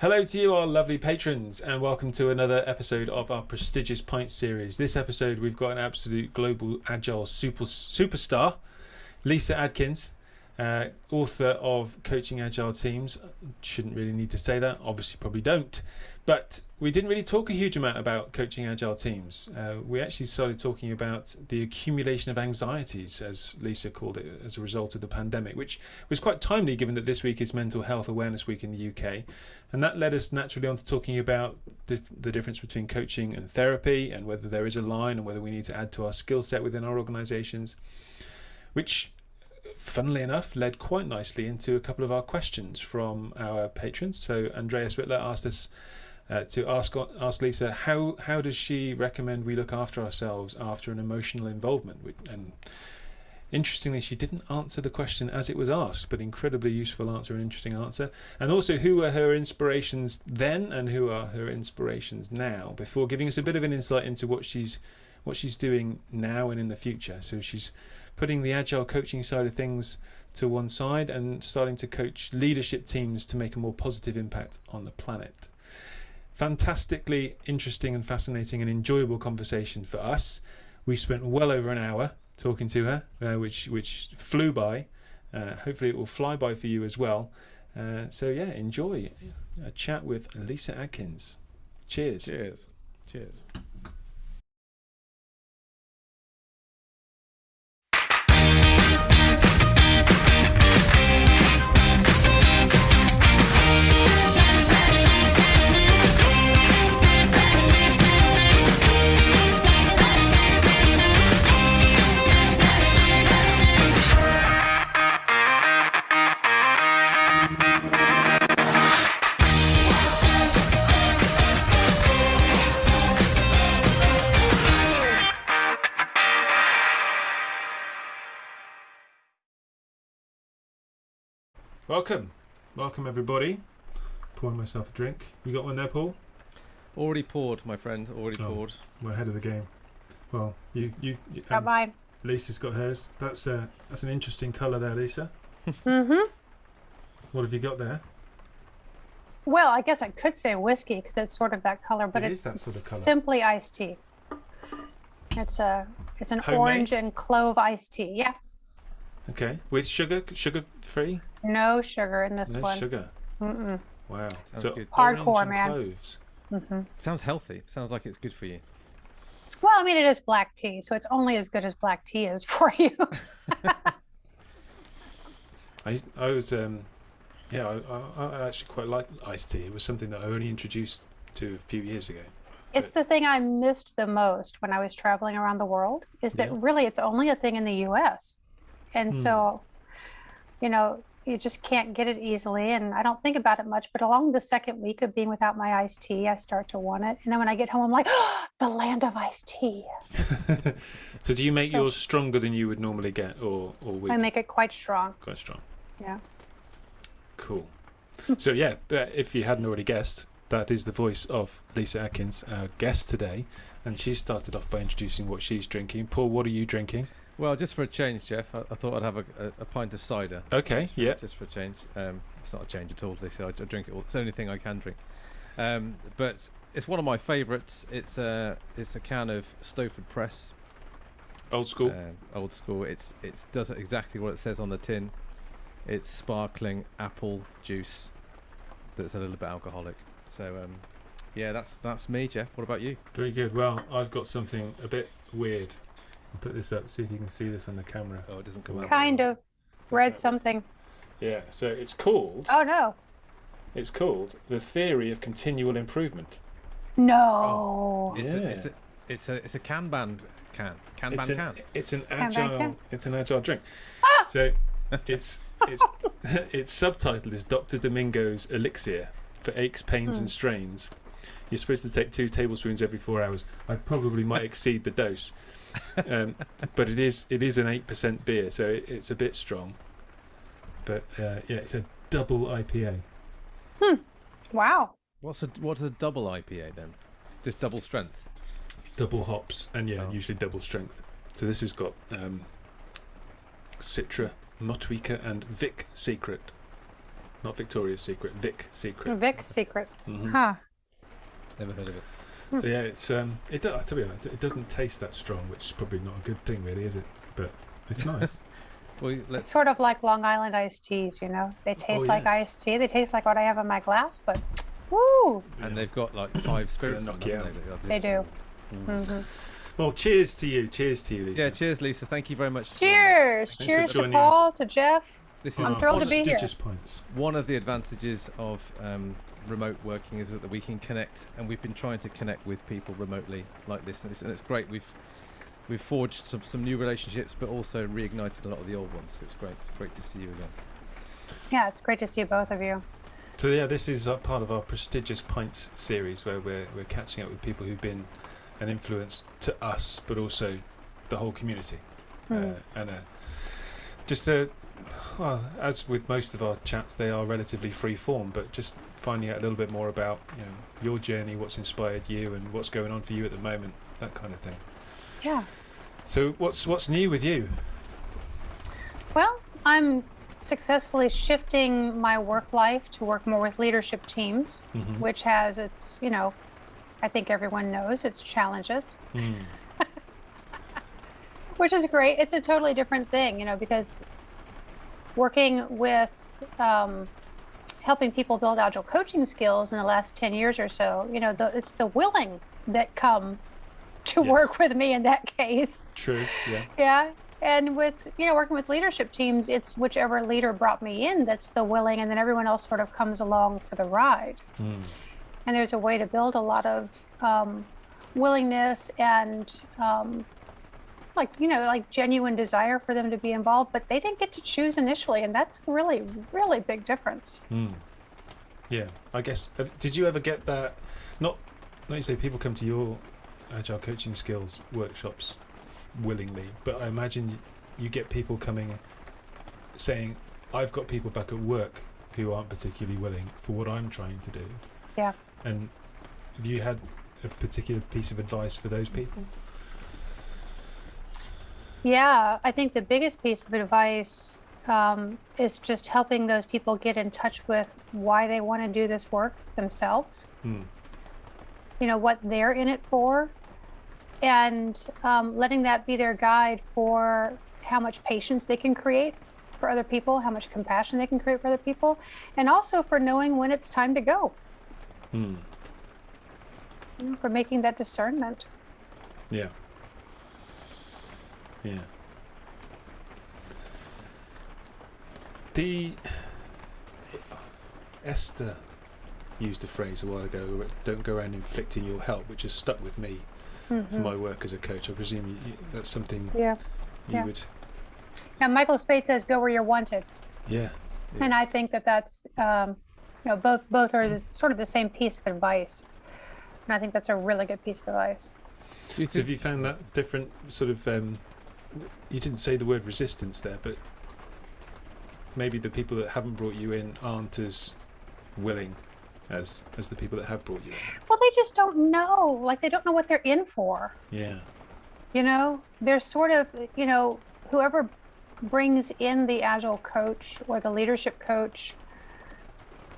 Hello to you, our lovely patrons, and welcome to another episode of our prestigious Pint series. This episode, we've got an absolute global agile super superstar, Lyssa Adkins, uh, author of Coaching Agile Teams. Shouldn't really need to say that, obviously, probably don't. But we didn't really talk a huge amount about coaching agile teams. Uh, we actually started talking about the accumulation of anxieties, as Lyssa called it, as a result of the pandemic, which was quite timely given that this week is Mental Health Awareness Week in the UK. And that led us naturally on to talking about the, the difference between coaching and therapy and whether there is a line and whether we need to add to our skill set within our organisations, which funnily enough, led quite nicely into a couple of our questions from our patrons. So Andreas Whitler asked us uh, to ask ask Lyssa how how does she recommend we look after ourselves after an emotional involvement? And interestingly she didn't answer the question as it was asked but incredibly useful answer and interesting answer. And also who were her inspirations then and who are her inspirations now? Before giving us a bit of an insight into what she's what she's doing now and in the future. So she's putting the agile coaching side of things to one side and starting to coach leadership teams to make a more positive impact on the planet fantastically interesting and fascinating and enjoyable conversation for us. We spent well over an hour talking to her, uh, which which flew by. Uh, hopefully, it will fly by for you as well. Uh, so yeah, enjoy a chat with Lyssa Adkins. Cheers. Cheers. Cheers. Welcome. Welcome, everybody. Pouring myself a drink. You got one there, Paul? Already poured, my friend. Already oh, poured. We're ahead of the game. Well, you, you, you got mine. Lyssa's got hers. That's uh, that's an interesting colour there, Lyssa. mm-hmm. What have you got there? Well, I guess I could say whiskey because it's sort of that color, but it it's that sort of color. simply iced tea. It's a it's an Homemade? orange and clove iced tea. Yeah. Okay, with sugar, sugar free. No sugar in this no one. No sugar. Mm-mm. Wow. Sounds so good. Hardcore, man. Cloves. Mm-hmm. Sounds healthy. Sounds like it's good for you. Well, I mean, it is black tea, so it's only as good as black tea is for you. I I was um yeah I, I, I actually quite like iced tea. It was something that I only introduced to a few years ago. It's the thing I missed the most when I was traveling around the world. Is that Yeah. really it's only a thing in the U.S. And Hmm. so, you know, you just can't get it easily. And I don't think about it much. But along the second week of being without my iced tea, I start to want it. And then when I get home, I'm like, oh, the land of iced tea. so do you make So- yours stronger than you would normally get, or or weak? I make it quite strong. quite strong? Yeah. Cool. so yeah, if you hadn't already guessed, that is the voice of Lyssa Adkins, our guest today, and she started off by introducing what she's drinking. Paul, what are you drinking? Well, just for a change, Jeff, I, I thought I'd have a, a, a pint of cider. Okay, Just for- yeah. Just for a change. Um, it's not a change at all. They say I, drink it all. It's the only thing I can drink. Um, but it's one of my favourites. It's a it's a can of Stowford Press, Old school. um, old school. It's it does exactly what it says on the tin. It's sparkling apple juice that's a little bit alcoholic. So um, yeah, that's that's me, Jeff. What about you? Very good. Well, I've got something a bit weird. I'll put this up, see if you can see this on the camera. Oh, it doesn't come out. Kind of. Read something. Yeah, so it's called Oh, no. it's called the theory of continual improvement. No. It's, a, it's, a, it's a it's a Kanban can Kanban It's an, can. it's an agile can? it's an agile drink. So it's it's its subtitle is Dr. Deming's elixir for aches, pains Hmm. and strains. You're supposed to take two tablespoons every four hours. I probably might exceed the dose, um, but it is it is an eight percent beer, so it, it's a bit strong. But uh, yeah, it's a double IPA. Hmm. Wow. What's a what's a double IPA then? Just double strength. double hops and yeah Oh. usually double strength so this has got um, citra motueka and vic secret not Victoria's Secret, Vic Secret. Vic secret. Mhm. Huh. Never heard of it. So yeah, it's um, it do- to be honest, it doesn't taste that strong, which is probably not a good thing, really, is it? But it's nice. Well, It's let's. sort of like Long Island iced teas, you know? They taste like yes. iced tea. They taste like what I have in my glass, but woo! And they've got like five spirits. knock on, you out. They, They They're do. just- hmm well, cheers to you. Cheers to you, Lyssa. Yeah. Cheers, Lyssa. Thank you very much. for joining us. Cheers! Cheers to joining us. Paul, to Jeff. This On is I'm thrilled to be here. prestigious pints. one of the advantages of um, remote working is that we can connect, and we've been trying to connect with people remotely like this, and it's, and it's great. We've we've forged some, some new relationships, but also reignited a lot of the old ones. So it's great. It's great to see you again. Yeah, it's great to see both of you. So yeah, this is uh, part of our prestigious pints series where we're we're catching up with people who've been an influence to us, but also the whole community. Hmm. Uh, and uh, just uh, well, as with most of our chats, they are relatively free form, but just finding out a little bit more about you know your journey, what's inspired you, and what's going on for you at the moment, that kind of thing. Yeah. So what's what's new with you? Well, I'm successfully shifting my work life to work more with leadership teams, Mhm. which has its, you know, I think everyone knows its challenges, Mm. which is great. It's a totally different thing, you know, because working with um, helping people build agile coaching skills in the last 10 years or so, you know, the, it's the willing that come to Yes. work with me in that case. True. Yeah. Yeah. And with, you know, working with leadership teams, it's whichever leader brought me in that's the willing, and then everyone else sort of comes along for the ride. Mm. And there's a way to build a lot of um, willingness and, um, like, you know, like genuine desire for them to be involved, but they didn't get to choose initially. And that's really, really big difference. Mm. Yeah, I guess. Did you ever get that? Not, like you say, people come to your agile coaching skills workshops f- willingly, but I imagine you get people coming saying, "I've got people back at work who aren't particularly willing for what I'm trying to do." Yeah. And have you had a particular piece of advice for those people? Yeah, I think the biggest piece of advice um, is just helping those people get in touch with why they want to do this work themselves. Mm. you know what they're in it for and um, letting that be their guide for how much patience they can create for other people how much compassion they can create for other people and also for knowing when it's time to go Mm. you know, for making that discernment Yeah. Yeah. The Esther used a phrase a while ago, "Don't go around inflicting your help," which has stuck with me for Mhm. my work as a coach. I presume you, you, that's something yeah you Yeah. would. now Michael Spayd says go where you're wanted Yeah. Yeah. and i think that that's um, you know both both are this, sort of the same piece of advice and i think that's a really good piece of advice So have you found that different sort of? Um, you didn't say the word resistance there, but maybe the people that haven't brought you in aren't as willing as as the people that have brought you in. well they just don't know like they don't know what they're in for Yeah. you know they're sort of you know whoever brings in the agile coach or the leadership coach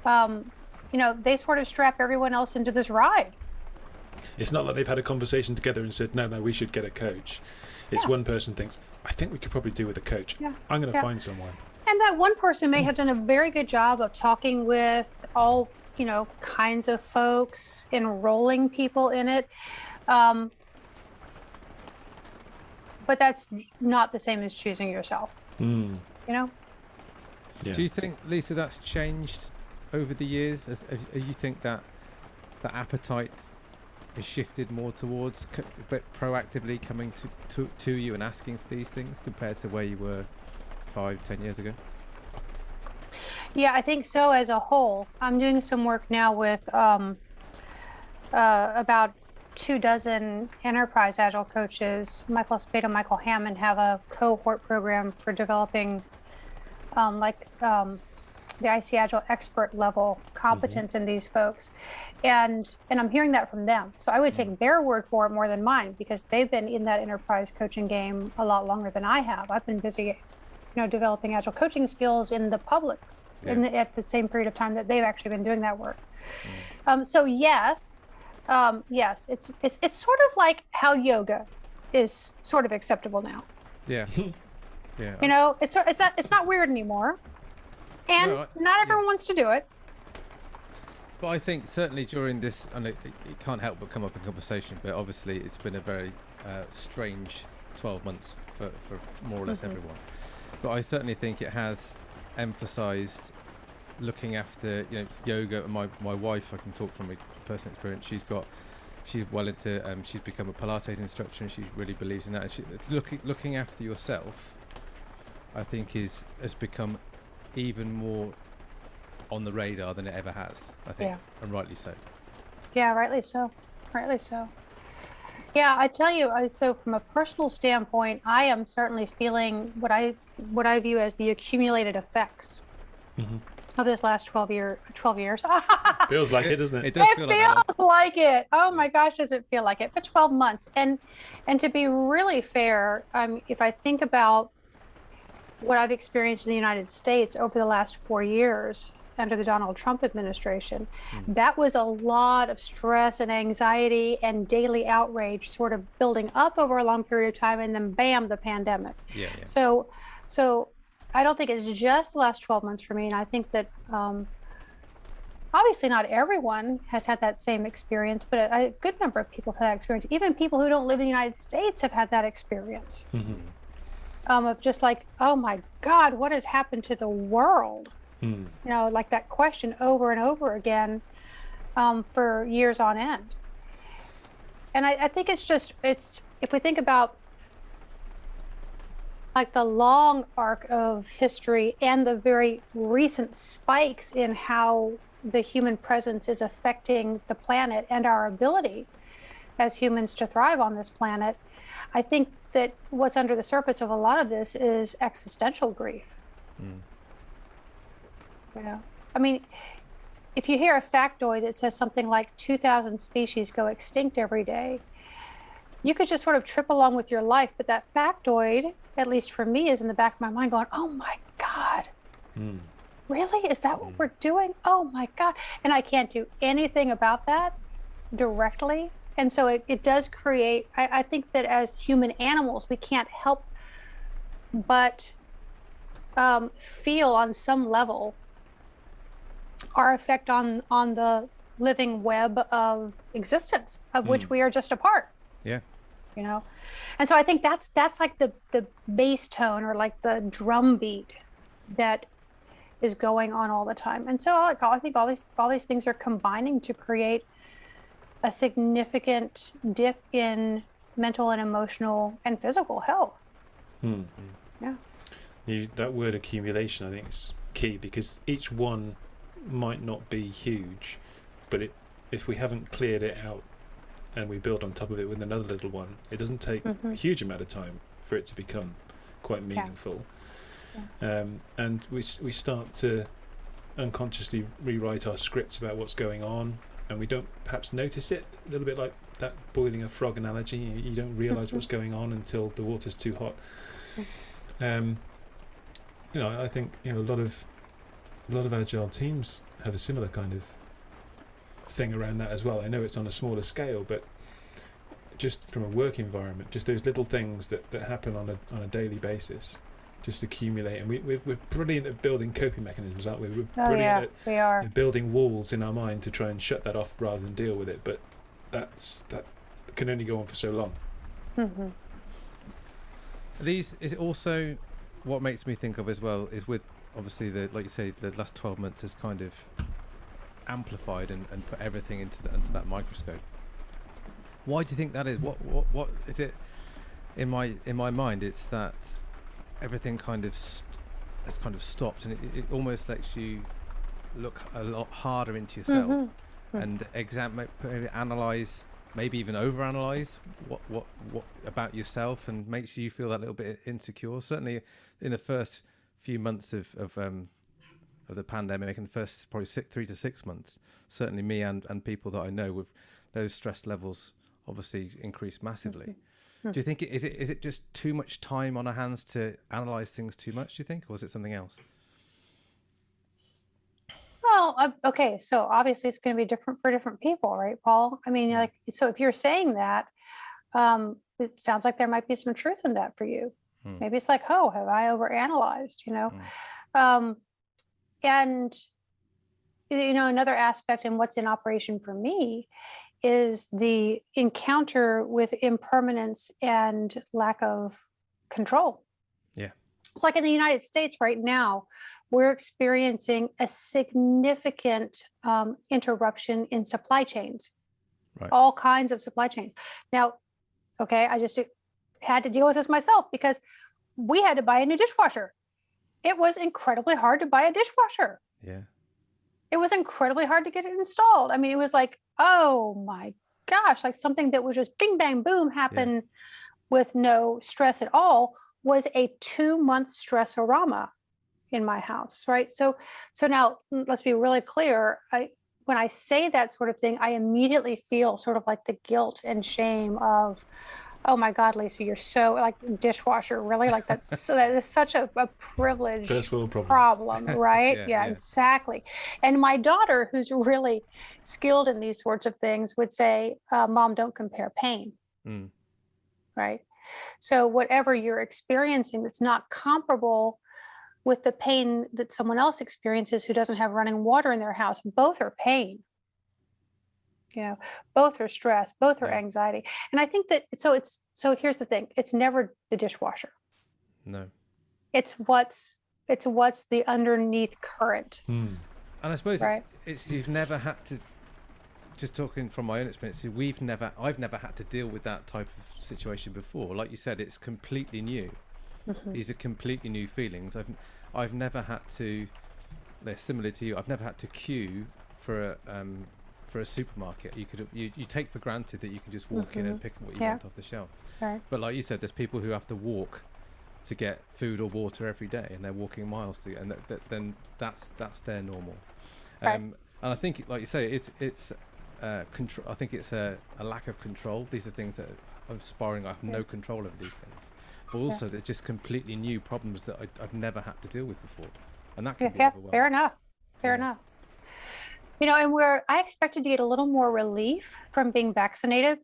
um, you know they sort of strap everyone else into this ride It's not like they've had a conversation together and said, no, no, we should get a coach. It's Yeah. one person thinks, I think we could probably do with a coach. Yeah. I'm going to Yeah. find someone. and that one person may have done a very good job of talking with all you know kinds of folks enrolling people in it um, but that's not the same as choosing yourself Mm. you know Yeah. do you think, Lyssa, that's changed over the years? As, as, as you think that the appetite has shifted more towards but proactively coming to, to to you and asking for these things compared to where you were five, ten years ago? Yeah, I think so as a whole. I'm doing some work now with um, uh, about two dozen enterprise agile coaches. Michael Spayd and Michael Hamman have a cohort program for developing um, like um, the ICAgile expert level competence in these folks. And and I'm hearing that from them. So I would take their word for it more than mine because they've been in that enterprise coaching game a lot longer than I have. I've been busy, you know, developing agile coaching skills in the public in the, at the same period of time that they've actually been doing that work. Um, so yes, um, yes, it's it's it's sort of like how yoga is sort of acceptable now. Yeah. yeah. You know, it's it's not it's not weird anymore, and No, I- not yeah. everyone wants to do it. But I think certainly during this, and it, it can't help but come up in conversation. But obviously, it's been a very uh, strange 12 months for, for more or less Mhm. everyone. But I certainly think it has emphasised looking after you know yoga. My my wife, I can talk from a personal experience. She's got she's well into um, she's become a Pilates instructor, and she really believes in that. And she, looking looking after yourself, I think is has become even more on the radar than it ever has. I think, Yeah. and rightly so. Yeah, rightly so. Rightly so. Yeah, I tell you, I, so from a personal standpoint, I am certainly feeling what I what I view as the accumulated effects Mhm. of this last twelve year twelve years. Feels like it, doesn't it? It does it feel feels like it. Oh my gosh, does it feel like it? For 12 months. And and to be really fair, um, if I think about what I've experienced in the United States over the last four years under the Donald Trump administration, Mm. that was a lot of stress and anxiety and daily outrage sort of building up over a long period of time and then bam, the pandemic. Yeah, yeah. So, so I don't think it's just the last 12 months for me. And I think that um, obviously not everyone has had that same experience, but a, a good number of people have had that experience. Even people who don't live in the United States have had that experience Mhm. um, of just like, oh my God, what has happened to the world? Mm. You know, like that question over and over again um, for years on end. And I, I think it's just, it's, if we think about like the long arc of history and the very recent spikes in how the human presence is affecting the planet and our ability as humans to thrive on this planet, I think that what's under the surface of a lot of this is existential grief. Mm. Know, I mean, if you hear a factoid that says something like 2,000 species go extinct every day, you could just sort of trip along with your life. But that factoid, at least for me, is in the back of my mind going, oh my God, Mm. really? Is that what Mm. we're doing? Oh my God. And I can't do anything about that directly. And so it, it does create, I, I think that as human animals, we can't help but um, feel on some level our effect on, on the living web of existence of which Mm. we are just a part Yeah. you know and so i think that's that's like the the bass tone or like the drum beat that is going on all the time and so like i think all these all these things are combining to create a significant dip in mental and emotional and physical health Mm. Yeah. You, that word accumulation, I think, is key because each one might not be huge, but it, if we haven't cleared it out and we build on top of it with another little one, it doesn't take a Mhm. huge amount of time for it to become quite meaningful. Um, and we we start to unconsciously rewrite our scripts about what's going on, and we don't perhaps notice it. A little bit like that boiling a frog analogy. You, you don't realize what's going on until the water's too hot. Um, you know, I think you know a lot of a lot of agile teams have a similar kind of thing around that as well. I know it's on a smaller scale, but just from a work environment, just those little things that, that happen on a on a daily basis, just accumulate. And we we're, we're brilliant at building coping mechanisms, aren't we? We're oh brilliant yeah at we are at building walls in our mind to try and shut that off rather than deal with it. But that's that can only go on for so long. hmm These is also what makes me think of as well is with obviously the like you say the last 12 months has kind of amplified and, and put everything into the, into that microscope. Why do you think that is? What what what is it? In my in my mind, it's that everything kind of has kind of stopped, and it, it almost lets you look a lot harder into yourself Mhm. Mm. and examine, analyze, maybe even overanalyze what what what about yourself, and makes you feel that little bit insecure. Certainly, in the first few months of of um, of the pandemic, in the first probably six, three to six months, certainly me and and people that I know with those stress levels obviously increased massively. Hmm. Do you think it, is it is it just too much time on our hands to analyze things too much? Do you think, or is it something else? Well, uh, okay, so obviously it's going to be different for different people, right, Paul? I mean, like, so if you're saying that, um, it sounds like there might be some truth in that for you. Mm. Maybe it's like, oh, have I overanalyzed? You know, Mm. um, and you know, another aspect in what's in operation for me is the encounter with impermanence and lack of control. Yeah. It's like in the United States right now, we're experiencing a significant um, interruption in supply chains, Right. all kinds of supply chains. Now, okay, I just had to deal with this myself because we had to buy a new dishwasher. It was incredibly hard to buy a dishwasher. Yeah. It was incredibly hard to get it installed. I mean, it was like, oh my gosh, like something that was just bing, bang, boom happen with no stress at all was a two month stressorama in my house, right? So, so now mm, let's be really clear. I, when I say that sort of thing, I immediately feel sort of like the guilt and shame of, oh my God, Lyssa, you're so like dishwasher, really? Like that's so that is such a, a privilege First world problems. problem, right? Yeah, yeah, yeah. exactly. And my daughter, who's really skilled in these sorts of things, would say, uh, "Mom, don't compare pain." Mm. Right. So whatever you're experiencing that's not comparable with the pain that someone else experiences who doesn't have running water in their house, both are pain. You know, both are stress, both are Yeah. anxiety. And I think that so it's so here's the thing, it's never the dishwasher. No. It's what's it's what's the underneath current. Hmm. And I suppose Right. it's, it's you've never had to. Just talking from my own experience, we've never, I've never had to deal with that type of situation before. Like you said, it's completely new. Mhm. These are completely new feelings. I've, I've never had to. They're similar to you. I've never had to queue for a, um, for a supermarket. You could, you, you take for granted that you can just walk in and pick what you Yeah. want off the shelf. Right. But like you said, there's people who have to walk to get food or water every day, and they're walking miles to, and that, that, then that's that's their normal. Right. Um, and I think, like you say, it's it's uh, control. I think it's a, a lack of control. These are things that I'm sparring. I have no control over these things. But also, they're just completely new problems that I, I've never had to deal with before, and that can Yeah, be yeah, fair enough. Fair Yeah. enough. You know, and where I expected to get a little more relief from being vaccinated.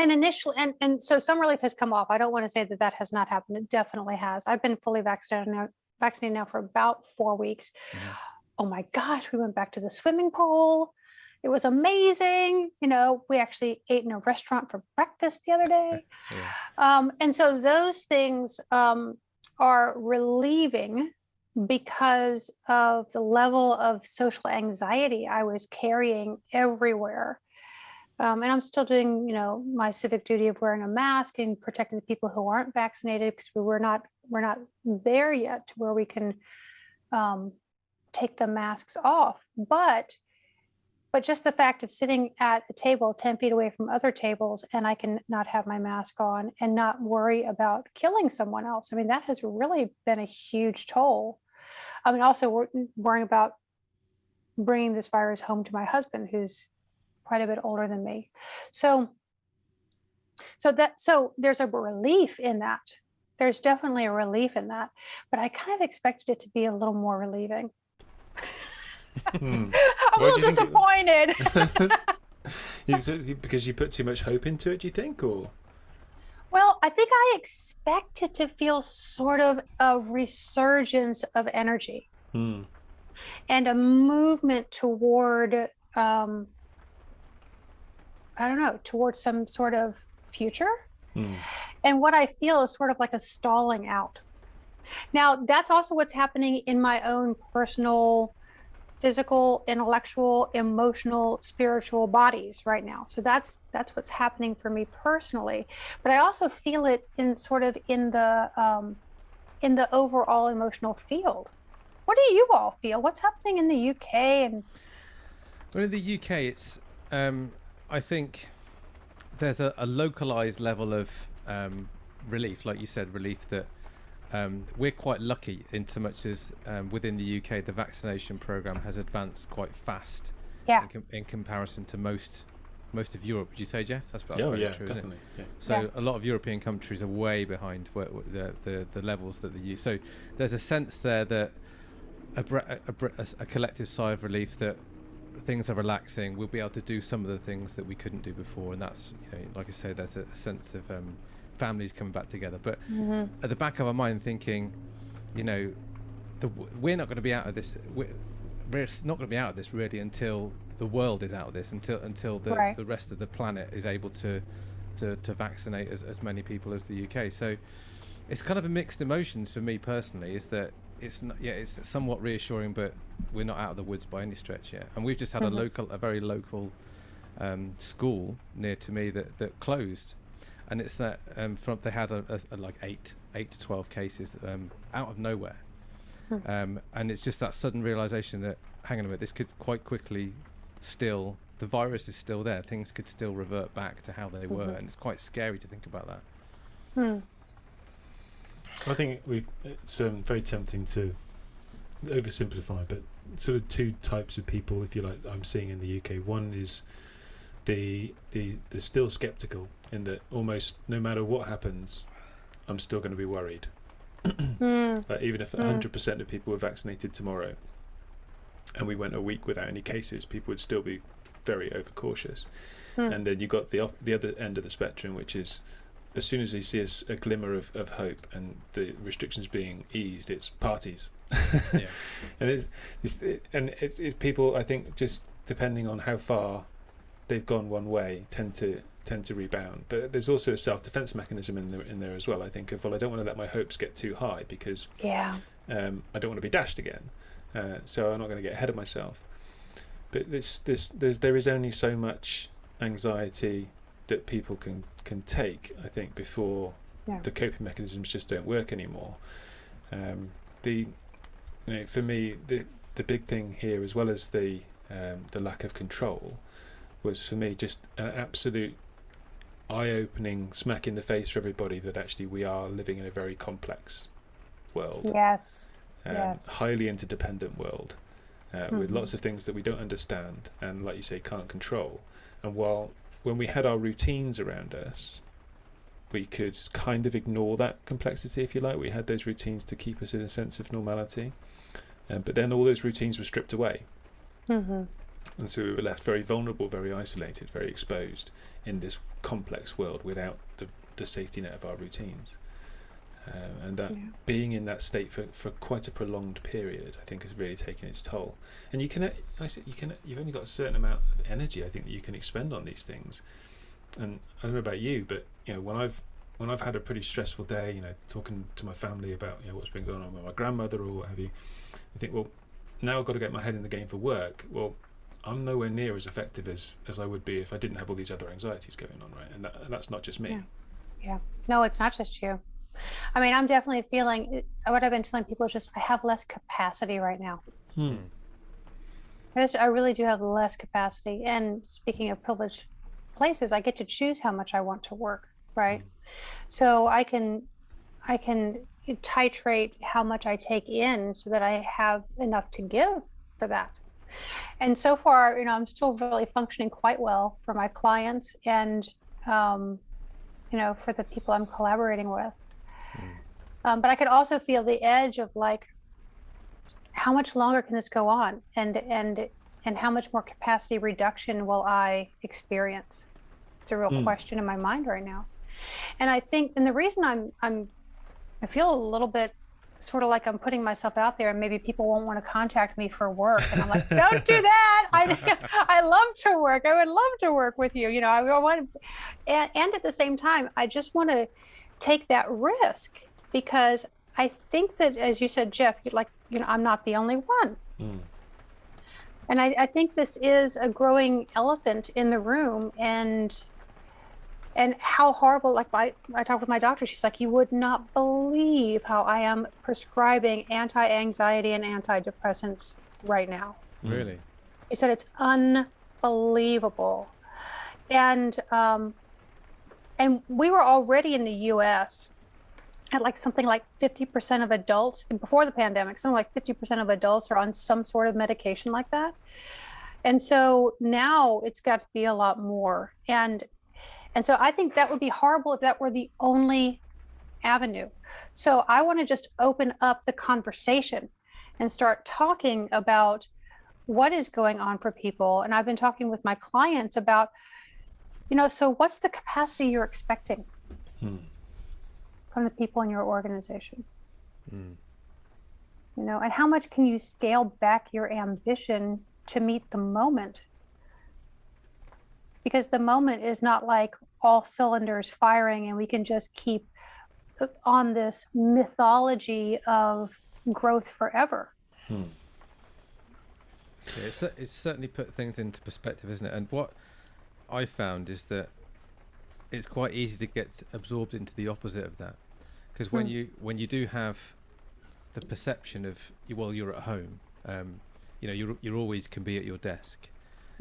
And initially, and, and so some relief has come off. I don't want to say that that has not happened. It definitely has. I've been fully vaccinated now, vaccinated now for about four weeks. Mhm. Oh my gosh, we went back to the swimming pool. It was amazing. You know, we actually ate in a restaurant for breakfast the other day. Yeah. Um, and so those things um, are relieving because of the level of social anxiety I was carrying everywhere. Um, and I'm still doing, you know, my civic duty of wearing a mask and protecting the people who aren't vaccinated because we we're not we're not there yet to where we can um, take the masks off. But but just the fact of sitting at a table 10 feet away from other tables and I can not have my mask on and not worry about killing someone else. I mean, that has really been a huge toll. I mean, also worrying about bringing this virus home to my husband, who's quite a bit older than me. So, so that, so there's a relief in that. There's definitely a relief in that, but I kind of expected it to be a little more relieving. Hmm. A little it- disappointed. Because you put too much hope into it, do you think, or Well, I think I expected to feel sort of a resurgence of energy Hmm. and a movement toward, um, I don't know, towards some sort of future. Hmm. And what I feel is sort of like a stalling out. Now, that's also what's happening in my own personal, physical, intellectual, emotional, spiritual bodies right now. So that's that's what's happening for me personally. But I also feel it in sort of in the um, in the overall emotional field. What do you all feel? What's happening in the UK and Well, in the UK, it's um, I think there's a, a localized level of um, relief, like you said, relief that um, we're quite lucky in so much as um, within the UK the vaccination program has advanced quite fast yeah, in, com- in comparison to most most of Europe. Would you say, Jeff? That's, probably oh very yeah, true, isn't definitely. Yeah. So Yeah. a lot of European countries are way behind where, where the, the the levels that they use. So there's a sense there that a, a, a, a collective sigh of relief that things are relaxing. We'll be able to do some of the things that we couldn't do before, and that's you know, like I say, there's a, sense of um, families coming back together. But mm-hmm. at the back of our mind, thinking, you know, the, we're not going to be out of this. We're, we're not going to be out of this really until the world is out of this, until until the, right. the rest of the planet is able to to, to vaccinate as, as many people as the UK. So it's kind of a mixed emotions for me personally. Is that it's not, yeah, it's somewhat reassuring, but we're not out of the woods by any stretch yet. And we've just had mm-hmm. a local, a very local um, school near to me that that closed, and it's that um, from they had a, a, a, like eight, eight to twelve cases um, out of nowhere, mm. um, and it's just that sudden realization that hang on a minute, this could quite quickly still the virus is still there. Things could still revert back to how they mm-hmm. were, and it's quite scary to think about that. Hmm. I think we it's um, very tempting to oversimplify, but sort of two types of people, if you like, I'm seeing in the UK. One is the the the still skeptical in that almost no matter what happens, I'm still going to be worried. mm. like even if 100% hmm. of people were vaccinated tomorrow, and we went a week without any cases, people would still be very overcautious. Mm. And then you got the op- the other end of the spectrum, which is as soon as they see a, a glimmer of, of hope and the restrictions being eased, it's parties. yeah. And it's, it's it, and it's, it's people. I think just depending on how far they've gone one way, tend to tend to rebound. But there's also a self defense mechanism in there in there as well. I think of well, I don't want to let my hopes get too high because yeah, um, I don't want to be dashed again. Uh, so I'm not going to get ahead of myself. But this this there's there is only so much anxiety that people can can take, I think, before yeah. the coping mechanisms just don't work anymore. Um, the you know, for me, the the big thing here, as well as the um, the lack of control, was for me just an absolute eye-opening smack in the face for everybody that actually we are living in a very complex world. Yes. Um, yes. Highly interdependent world. Uh, mm-hmm. With lots of things that we don't understand and, like you say, can't control. And while when we had our routines around us, we could kind of ignore that complexity, if you like. We had those routines to keep us in a sense of normality. Um, but then all those routines were stripped away. Mm-hmm. And so we were left very vulnerable, very isolated, very exposed in this complex world without the, the safety net of our routines. Uh, and that yeah. being in that state for, for quite a prolonged period, I think, has really taken its toll. And you can, I said, you can, you've only got a certain amount of energy, I think, that you can expend on these things. And I don't know about you, but you know, when I've when I've had a pretty stressful day, you know, talking to my family about you know what's been going on with my grandmother or what have you, I think, well, now I've got to get my head in the game for work. Well, I'm nowhere near as effective as as I would be if I didn't have all these other anxieties going on, right? And, that, and that's not just me. Yeah. yeah. No, it's not just you. I mean, I'm definitely feeling what I've been telling people is just I have less capacity right now. Hmm. I just I really do have less capacity. And speaking of privileged places, I get to choose how much I want to work, right? Hmm. So I can I can titrate how much I take in so that I have enough to give for that. And so far, you know, I'm still really functioning quite well for my clients and um, you know, for the people I'm collaborating with. Um, but I could also feel the edge of like, how much longer can this go on, and and and how much more capacity reduction will I experience? It's a real mm. question in my mind right now, and I think, and the reason I'm I'm I feel a little bit sort of like I'm putting myself out there, and maybe people won't want to contact me for work, and I'm like, don't do that. I I love to work. I would love to work with you. You know, I want, and and at the same time, I just want to take that risk because I think that, as you said, Jeff, you like, you know, I'm not the only one. Mm. And I, I think this is a growing elephant in the room, and and how horrible. Like I, I talked with my doctor. She's like, you would not believe how I am prescribing anti-anxiety and antidepressants right now. Hmm. Really? He said it's unbelievable, and um, and we were already in the U.S at like something like 50% of adults before the pandemic, something like 50% of adults are on some sort of medication like that. And so now it's got to be a lot more. And and so I think that would be horrible if that were the only avenue. So I want to just open up the conversation and start talking about what is going on for people. And I've been talking with my clients about, you know, so what's the capacity you're expecting Hmm. from the people in your organization? Mm. You know, and how much can you scale back your ambition to meet the moment? Because the moment is not like all cylinders firing and we can just keep on this mythology of growth forever. Hmm. Yeah, it's, it's certainly put things into perspective, isn't it? And what I found is that it's quite easy to get absorbed into the opposite of that, because when Hmm. you when you do have the perception of well, you're at home, um, you know, you're you always can be at your desk.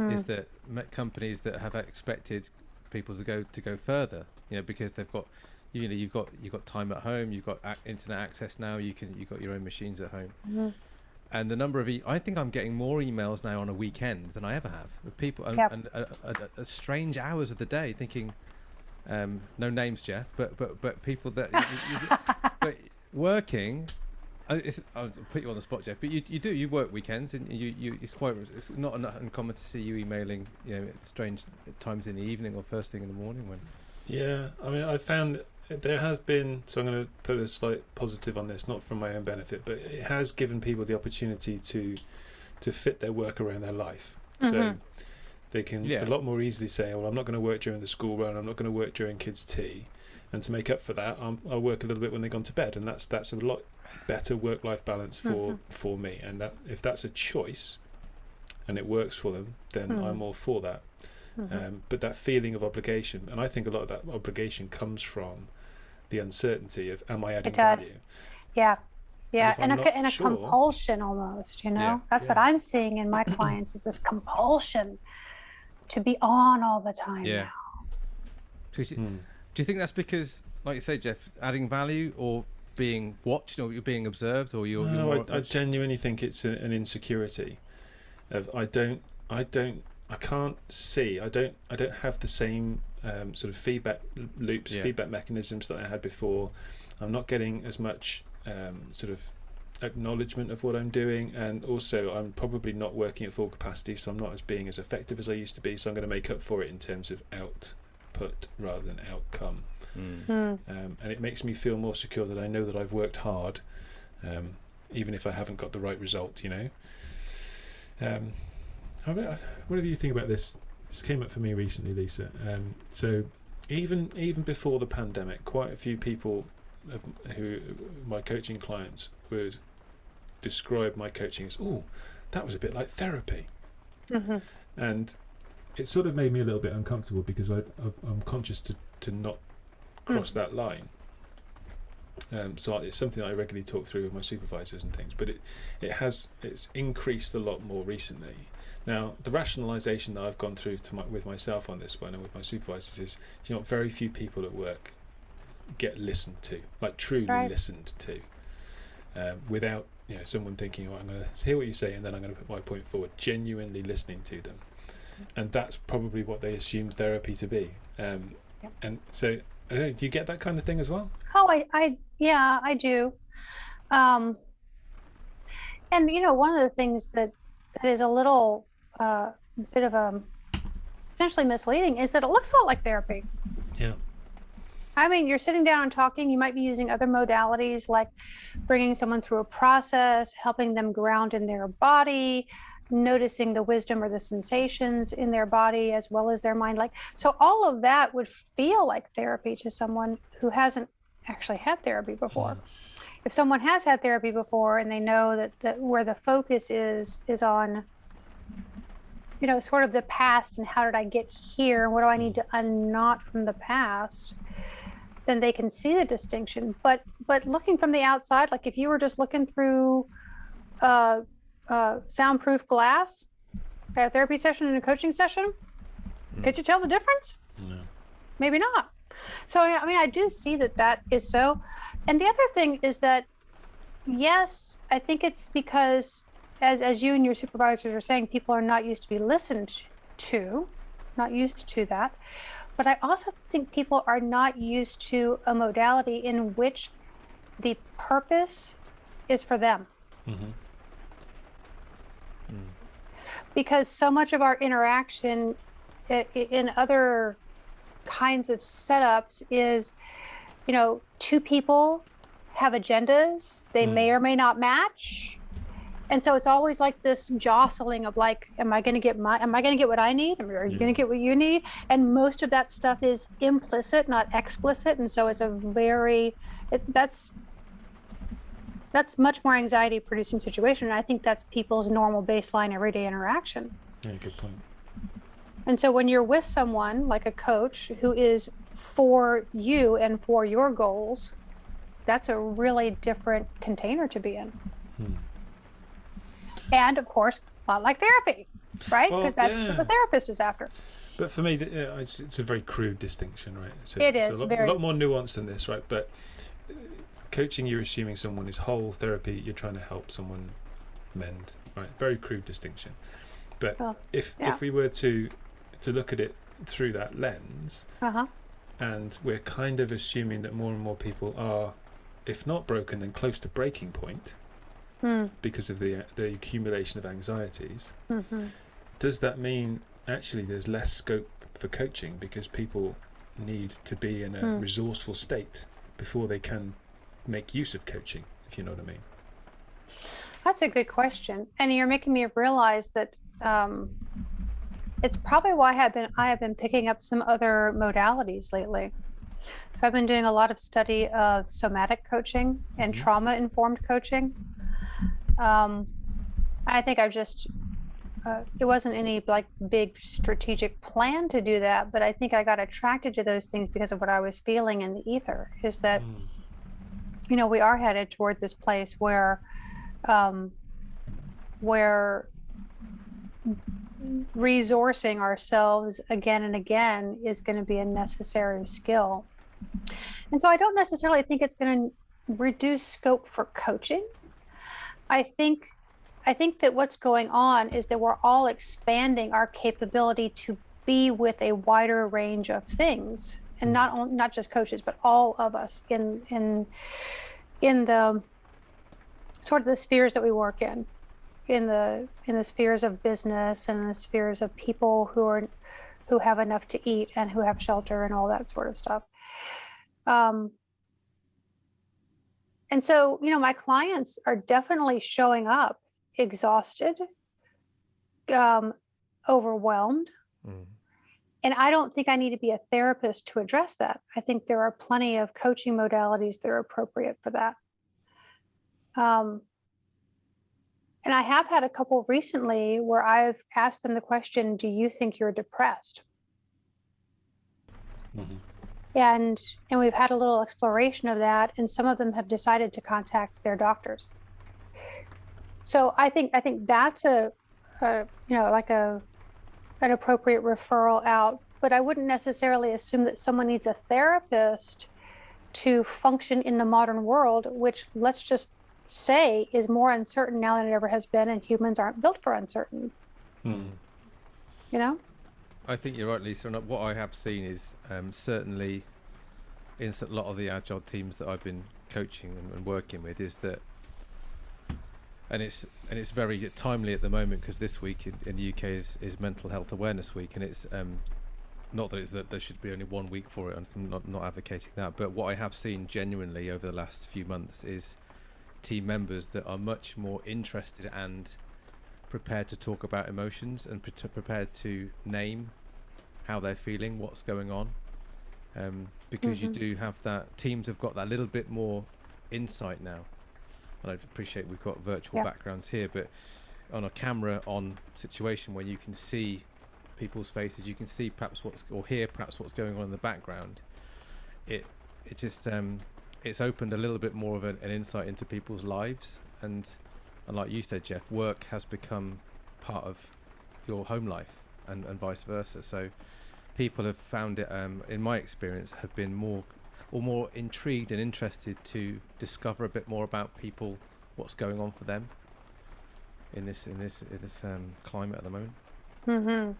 Is Hmm. that me- companies that have expected people to go to go further, you know, because they've got you know you've got you've got time at home, you've got internet access now, you can you've got your own machines at home Mhm. and the number of e- I think I'm getting more emails now on a weekend than I ever have of people and, Yep. and uh, uh, uh, strange hours of the day thinking um, no names Jeff but but but people that you, you, but working I'll put you on the spot Jeff but you, you do you work weekends and you, you it's quite it's not uncommon to see you emailing you know at strange times in the evening or first thing in the morning when Yeah, I mean, I found there has been. So I'm going to put a slight positive on this, not for my own benefit, but it has given people the opportunity to to fit their work around their life. So Mhm. they can Yeah. a lot more easily say, "Well, I'm not going to work during the school run. I'm not going to work during kids' tea." And to make up for that, I'm, I'll work a little bit when they've gone to bed, and that's that's a lot better work-life balance for Mhm. for me. And that if that's a choice, and it works for them, then Mhm. I'm all for that. Mhm. Um, but that feeling of obligation, and I think a lot of that obligation comes from the uncertainty of am I adding value? Yeah. Yeah. if And, I'm a, not and a sure- compulsion almost, you know? Yeah, That's what. I'm seeing in my clients is this compulsion to be on all the time Yeah. now. Because you- Hmm. Do you think that's because, like you say, Jeff, adding value or being watched or you're being observed or you're, you're No, I, I genuinely think it's a, an insecurity of I don't, I don't, I can't see. I don't, I don't have the same um, sort of feedback loops, Yeah. feedback mechanisms that I had before. I'm not getting as much um, sort of acknowledgement of what I'm doing, and also I'm probably not working at full capacity, so I'm not as being as effective as I used to be. So I'm going to make up for it in terms of output rather than outcome Mm. Hmm. um, and it makes me feel more secure that I know that I've worked hard, um, even if I haven't got the right result. You know. Um, how about, what do you think about this? This came up for me recently, Lyssa. Um, so even even before the pandemic, quite a few people of, who my coaching clients would describe my coaching as, "Oh, that was a bit like therapy." Mhm. and it sort of made me a little bit uncomfortable because I, I've, I'm conscious to, to not cross that line. Um, so it's something I regularly talk through with my supervisors and things, but it, it has it's increased a lot more recently. Now the rationalisation that I've gone through to my, with myself on this one and with my supervisors is, you know, very few people at work get listened to, like truly Right. listened to, um, without you know someone thinking, oh, I'm going to hear what you say and then I'm going to put my point forward. Genuinely listening to them, and that's probably what they assume therapy to be. Um, Yep. And so, I don't know, do you get that kind of thing as well? Oh, I, I, yeah, I do. Um, and you know, one of the things that that is a little uh, bit of a potentially misleading is that it looks a lot like therapy. Yeah. I mean, you're sitting down and talking. You might be using other modalities like bringing someone through a process, helping them ground in their body, noticing the wisdom or the sensations in their body as well as their mind. Like, so all of that would feel like therapy to someone who hasn't actually had therapy before. If someone has had therapy before and they know that, that where the focus is is on you know sort of the past and how did i get here and what do i need to unknot from the past then they can see the distinction but but looking from the outside like if you were just looking through uh, uh, soundproof glass at a therapy session and a coaching session? Mm. could you tell the difference? No. maybe not. So i mean i do see that that is so. And the other thing is that yes i think it's because as as you and your supervisors are saying people are not used to be listened to not used to that. But i also think people are not used to a modality in which the purpose is for them. Hmm because so much of our interaction in other kinds of setups is, you know, two people have agendas, they may mm. or may not match. And so it's always like this jostling of like, am I going to get my, am I going to get what I need? Are you Yeah. going to mm. get what you need? And most of that stuff is implicit, not explicit. And so it's a very, it, that's, that's much more anxiety producing situation. And I think that's people's normal baseline everyday interaction. Yeah, good point. And so when you're with someone like a coach who is for you and for your goals, that's a really different container to be in. Hmm. And of course, a lot like therapy, right? Well, Because that's yeah. what the therapist is after. But for me, it's, it's a very crude distinction, right? So it's is a lot, very- lot more nuanced than this, right? But uh, coaching, you're assuming someone is whole. Therapy, you're trying to help someone mend, right? Very crude distinction. But Well, if yeah. if we were to to look at it through that lens, Uh huh. and we're kind of assuming that more and more people are, if not broken, then close to breaking point Hmm. because of the the accumulation of anxieties. hmm Does that mean actually there's less scope for coaching because people need to be in a Hmm. resourceful state before they can make use of coaching, if you know what I mean? That's a good question, and you're making me realize that um, it's probably why I have been I have been picking up some other modalities lately. So I've been doing a lot of study of somatic coaching and Mhm. trauma informed coaching. Um, I think I've just uh, it wasn't any like big strategic plan to do that, but I think I got attracted to those things because of what I was feeling in the ether. Is that Mm. You know we are headed toward this place where um, where resourcing ourselves again and again is going to be a necessary skill. And so i don't necessarily think it's going to reduce scope for coaching. I think i think that what's going on is that we're all expanding our capability to be with a wider range of things and not on, not just coaches but all of us in in in the sort of the spheres that we work in in the in the spheres of business and the spheres of people who are who have enough to eat and who have shelter and all that sort of stuff um, and so you know my clients are definitely showing up exhausted um, overwhelmed Mm. And I don't think I need to be a therapist to address that. I think there are plenty of coaching modalities that are appropriate for that. Um, and I have had a couple recently where I've asked them the question, Do you think you're depressed? Mhm. And and we've had a little exploration of that, and some of them have decided to contact their doctors. So I think I think that's a, a you know like a an appropriate referral out, but I wouldn't necessarily assume that someone needs a therapist to function in the modern world, which let's just say is more uncertain now than it ever has been, and humans aren't built for uncertain. Mm. You know? I think you're right, Lyssa. And what I have seen is um, certainly in s- a lot of the agile teams that I've been coaching and, and working with is that, and it's and it's very timely at the moment because this week in, in the UK is, is Mental Health Awareness Week, and it's um, not that it's that there should be only one week for it. I'm not not advocating that, but what I have seen genuinely over the last few months is team members that are much more interested and prepared to talk about emotions and pre- prepared to name how they're feeling, what's going on. Um, because you Mhm. do have that, teams have got that little bit more insight now. And I appreciate we've got virtual Yeah. backgrounds here, but on a camera on situation where you can see people's faces, you can see perhaps what's or hear perhaps what's going on in the background. It it just um, it's opened a little bit more of an, an insight into people's lives and and like you said, Jeff, work has become part of your home life and, and vice versa. So people have found it, um, in my experience, have been more or more intrigued and interested to discover a bit more about people, what's going on for them in this in this in this um, climate at the moment. Mm-hmm.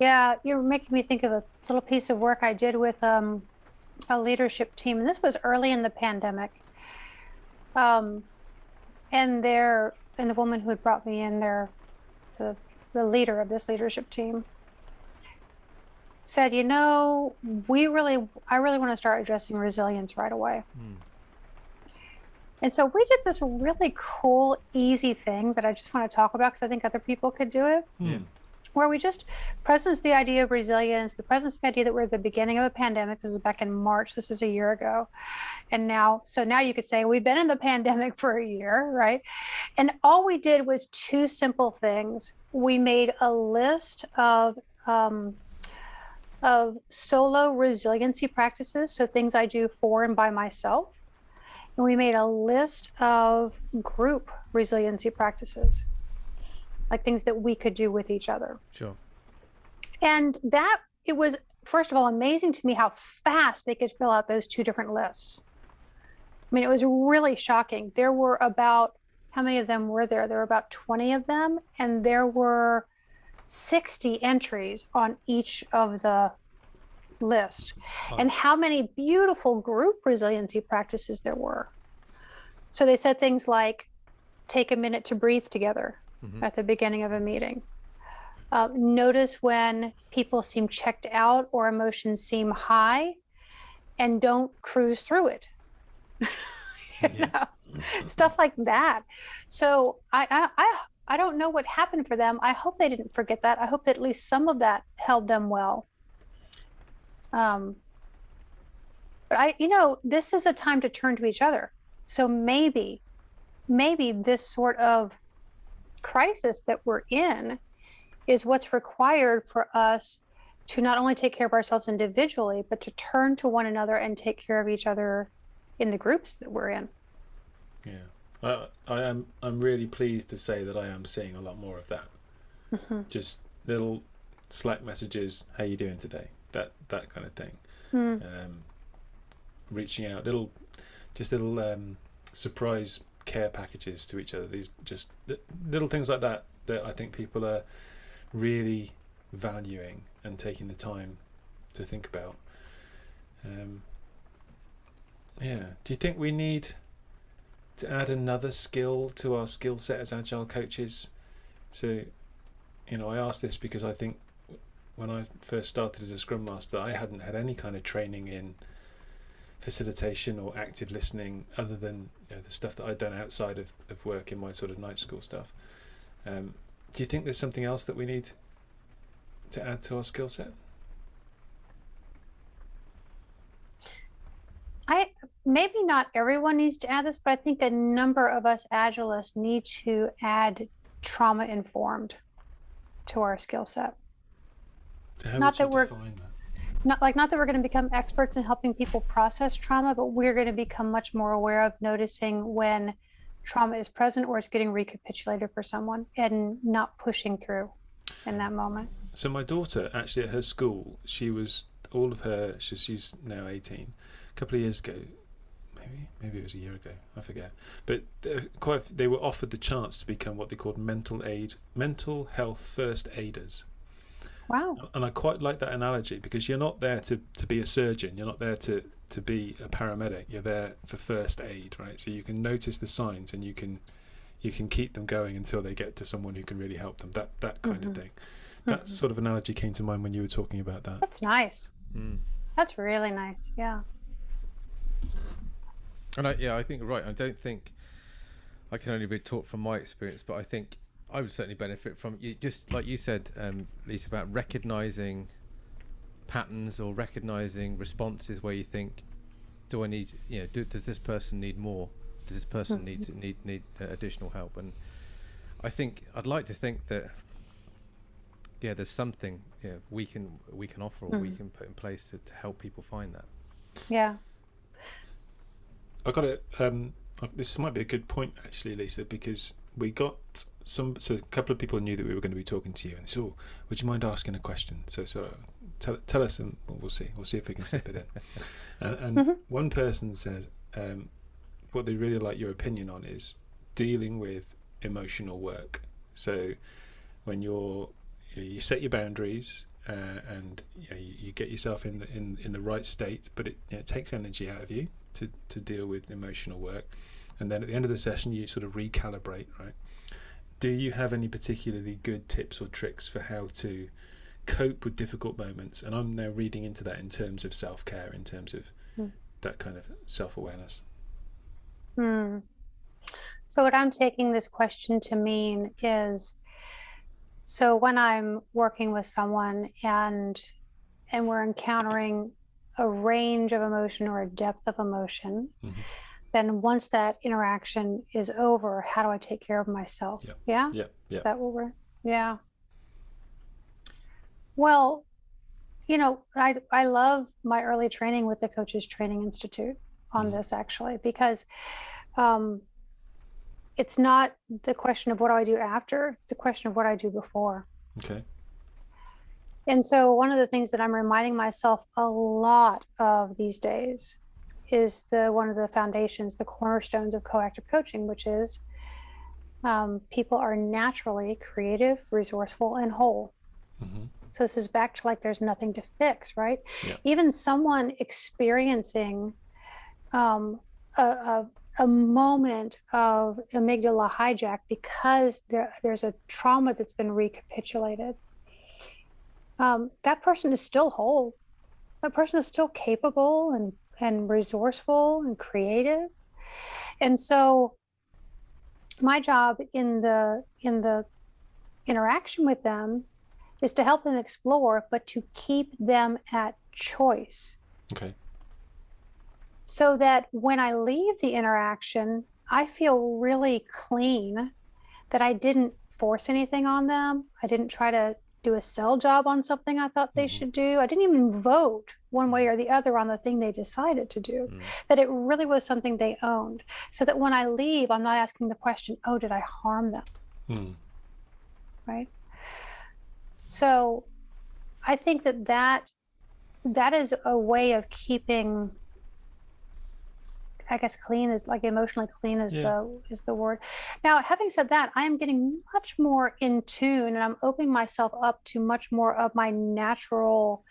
Yeah, you're making me think of a little piece of work I did with um, a leadership team, and this was early in the pandemic. Um, and there, and the woman who had brought me in there, the the leader of this leadership team, said, "You know, we really, I really want to start addressing resilience right away." Mm. And so we did this really cool, easy thing that I just want to talk about because I think other people could do it. Yeah. Where we just presence the idea of resilience, we presence the idea that we're at the beginning of a pandemic. This is back in March. This is a year ago, and now, so now you could say we've been in the pandemic for a year, right? And all we did was two simple things. We made a list of um, of solo resiliency practices, so things I do for and by myself. And we made a list of group resiliency practices, like things that we could do with each other. Sure. And that, it was, first of all, amazing to me how fast they could fill out those two different lists. I mean, it was really shocking. There were about, how many of them were there? There were about 20 of them, and there were 60 entries on each of the list Oh. and how many beautiful group resiliency practices there were. So they said things like take a minute to breathe together Mhm. at the beginning of a meeting. Uh, notice when people seem checked out or emotions seem high and don't cruise through it. You Yeah. know, Stuff like that. So I, I, I, I don't know what happened for them. I hope they didn't forget that. I hope that at least some of that held them well. Um, but I, you know, this is a time to turn to each other. So maybe, maybe this sort of crisis that we're in is what's required for us to not only take care of ourselves individually, but to turn to one another and take care of each other in the groups that we're in. Yeah, I, I am. I'm really pleased to say that I am seeing a lot more of that. Mhm. Just little Slack messages. How you doing today? That that kind of thing. Hmm. Um, reaching out, little, just little um, surprise care packages to each other. These just little things like that that I think people are really valuing and taking the time to think about. Um, yeah. Do you think we need to add another skill to our skill set as agile coaches? So, you know, I ask this because I think when I first started as a Scrum Master, I hadn't had any kind of training in facilitation or active listening other than you know, the stuff that I'd done outside of, of work in my sort of night school stuff. Um, do you think there's something else that we need to add to our skill set? I maybe not everyone needs to add this, but I think a number of us agilists need to add trauma informed to our skill set. How Not that we're- that? Not like not that we're going to become experts in helping people process trauma, but we're going to become much more aware of noticing when trauma is present or it's getting recapitulated for someone and not pushing through in that moment. So my daughter, actually at her school, she was all of her. She's now eighteen. A couple of years ago, maybe maybe it was a year ago. I forget. But uh, quite a f- they were offered the chance to become what they called mental aid, mental health first aiders. Wow. And I quite like that analogy because you're not there to, to be a surgeon. You're not there to, to be a paramedic. You're there for first aid, right? So you can notice the signs and you can you can keep them going until they get to someone who can really help them. That that kind of Mhm. thing. That sort of analogy came to mind when you were talking about that. That's nice. Mm. That's really nice. Yeah. And I, yeah, I think you're right. I don't think I can only be taught from my experience, but I think I would certainly benefit from you. Just like you said, um, Lyssa, about recognizing patterns or recognizing responses where you think, "Do I need? You know, do, does this person need more? Does this person need to, need need uh, additional help?" And I think I'd like to think that yeah, there's something yeah we can we can offer or we Mhm. can put in place to, to help people find that. Yeah. I got it. Um, this might be a good point actually, Lyssa, because we got some. So a couple of people knew that we were going to be talking to you, and so would you mind asking a question? So so tell tell us, and we'll see. We'll see if we can slip it in. and and Mhm. one person said um, what they really like your opinion on is dealing with emotional work. So when you're you set your boundaries uh, and you, know, you, you get yourself in the in, in the right state, but it, you know, it takes energy out of you to, to deal with emotional work. And then at the end of the session, you sort of recalibrate, right? do you have any particularly good tips or tricks for how to cope with difficult moments? And I'm now reading into that in terms of self care, in terms of Hmm. that kind of self awareness. Hmm. So what I'm taking this question to mean is, so when I'm working with someone and and we're encountering a range of emotion or a depth of emotion, Mhm. then once that interaction is over, how do I take care of myself? Yep. Yeah? Yeah, yeah. Is that what we're, yeah. Well, you know, I I love my early training with the Coaches Training Institute on Mhm. this actually because um, it's not the question of what do I do after; it's the question of what I do before. Okay. And so, one of the things that I'm reminding myself a lot of these days is the one of the foundations, the cornerstones of coactive coaching, which is um, people are naturally creative, resourceful, and whole. hmm So this is back to like there's nothing to fix, right? Yeah. Even someone experiencing um, a, a, a moment of amygdala hijack because there, there's a trauma that's been recapitulated, um, that person is still whole. That person is still capable and, and resourceful and creative. And so my job in the in the interaction with them is to help them explore, but to keep them at choice Okay. so that when I leave the interaction, I feel really clean that I didn't force anything on them. I didn't try to do a sell job on something I thought they Mhm. should do. I didn't even vote one way or the other on the thing they decided to do. Mm. That it really was something they owned. So that when I leave, I'm not asking the question, oh, did I harm them? Mm. right so i think that that that is a way of keeping i guess clean is like emotionally clean is Yeah. the is the word now having said that i am getting much more in tune and i'm opening myself up to much more of my natural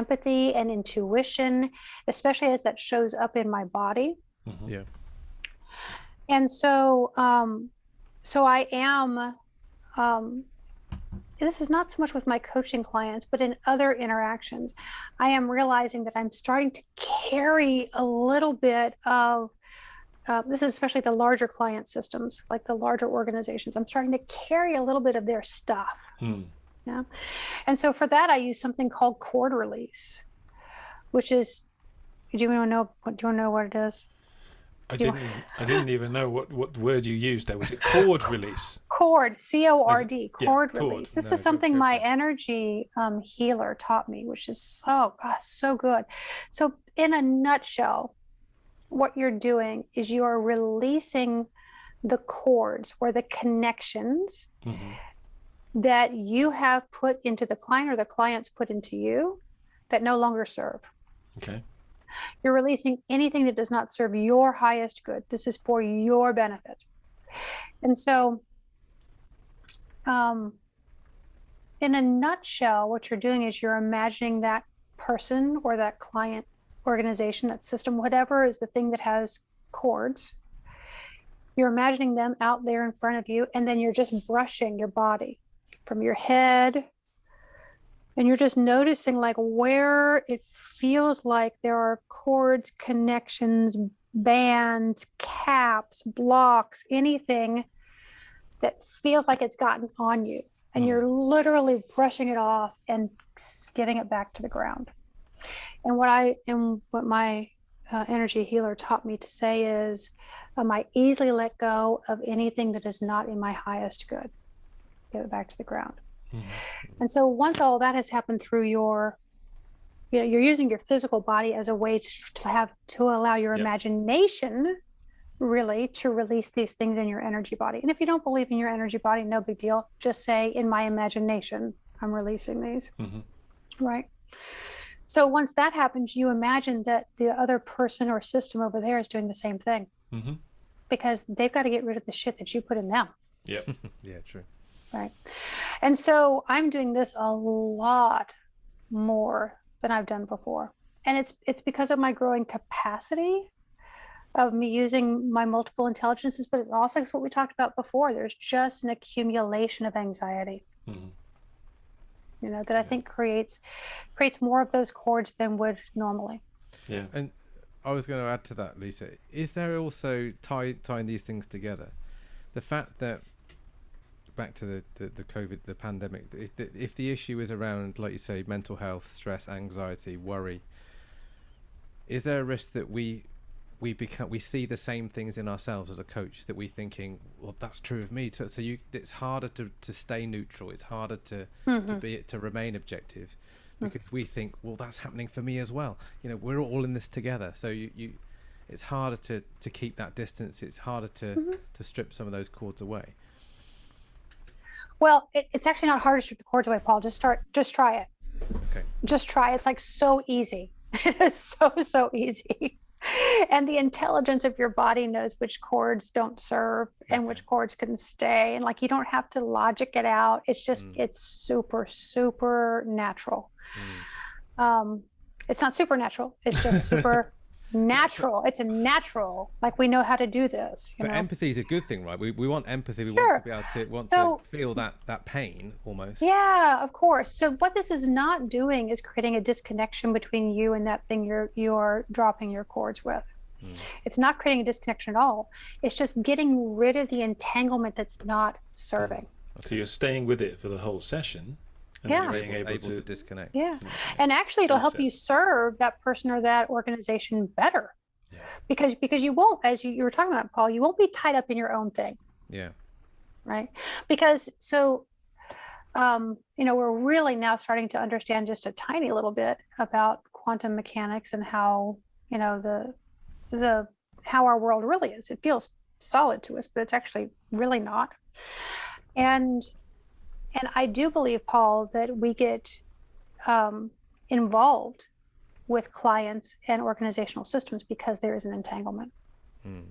empathy and intuition especially as that shows up in my body hmm Yeah. and so um so i am um this is not so much with my coaching clients but in other interactions i am realizing that i'm starting to carry a little bit of uh, this is especially the larger client systems like the larger organizations i'm starting to carry a little bit of their stuff Mm. and so for that i use something called cord release which is do you want to know what do you want to know what it is I Do didn't. Even, I didn't even know what, what word you used there. Was it cord release? Cord c-o-r-d yeah, cord cord. release this No, is good- something good my energy um, healer taught me which is so gosh, so good so in a nutshell what you're doing is you are releasing the cords or the connections hmm that you have put into the client or the clients put into you that no longer serve Okay. you're releasing anything that does not serve your highest good. This is for your benefit. And so, um, in a nutshell, what you're doing is you're imagining that person or that client organization, that system, whatever is the thing that has cords. You're imagining them out there in front of you, and then you're just brushing your body from your head and you're just noticing like where it feels like there are cords, connections, bands, caps, blocks, anything that feels like it's gotten on you. And Mm. you're literally brushing it off and giving it back to the ground. And what I and what my uh, energy healer taught me to say is, um, I easily let go of anything that is not in my highest good. Give it back to the ground. hmm And so once all that has happened through your, you know, you're using your physical body as a way to, to have to allow your Yep. imagination really to release these things in your energy body. And if you don't believe in your energy body, no big deal. Just say, in my imagination, I'm releasing these, hmm right? So once that happens, you imagine that the other person or system over there is doing the same thing hmm because they've got to get rid of the shit that you put in them. Yeah. Yeah, true. Right. And so I'm doing this a lot more than I've done before. And it's it's because of my growing capacity of me using my multiple intelligences, but it's also what we talked about before. There's just an accumulation of anxiety. Mhm. You know that I think creates creates more of those cords than would normally. Yeah. And I was going to add to that, Lyssa. Is there also tie, tying these things together? The fact that back to the, the, the COVID, the pandemic, if the, if the issue is around, like you say, mental health, stress, anxiety, worry, is there a risk that we we become we see the same things in ourselves as a coach that we're thinking, well, that's true of me. So, so you, it's harder to, to stay neutral. It's harder to to mm-hmm. be to remain objective mm. because we think, well, that's happening for me as well. You know, we're all in this together. So you, you it's harder to, to keep that distance. It's harder to, mm-hmm. to strip some of those cords away. Well, it, it's actually not hard to strip the cords away, Paul. Just start. Just try it. Okay. Just try. It's like so easy. It is so so easy. And the intelligence of your body knows which cords don't serve and which cords can stay. And like you don't have to logic it out. It's just Mm. it's super super natural. Mm. Um, it's not supernatural. It's just super natural. It's a natural. Like we know how to do this. You But know? empathy is a good thing, right? We, we want empathy. We Sure. want to be able to want So- to feel that that pain almost. Yeah, of course. So what this is not doing is creating a disconnection between you and that thing you're you're dropping your cords with. Mm. It's not creating a disconnection at all. It's just getting rid of the entanglement that's not serving. So you're staying with it for the whole session and Yeah. being able, able, able to, to, disconnect. Yeah. And actually it'll help you serve that person or that organization better. Yeah. Because because you won't, as you, you were talking about, Paul, you won't be tied up in your own thing. Yeah. right? Because so, um, you know, we're really now starting to understand just a tiny little bit about quantum mechanics and how, you know, the the how our world really is. It feels solid to us, but it's actually really not. And and I do believe, Paul, that we get um, involved with clients and organizational systems because there is an entanglement. Mm.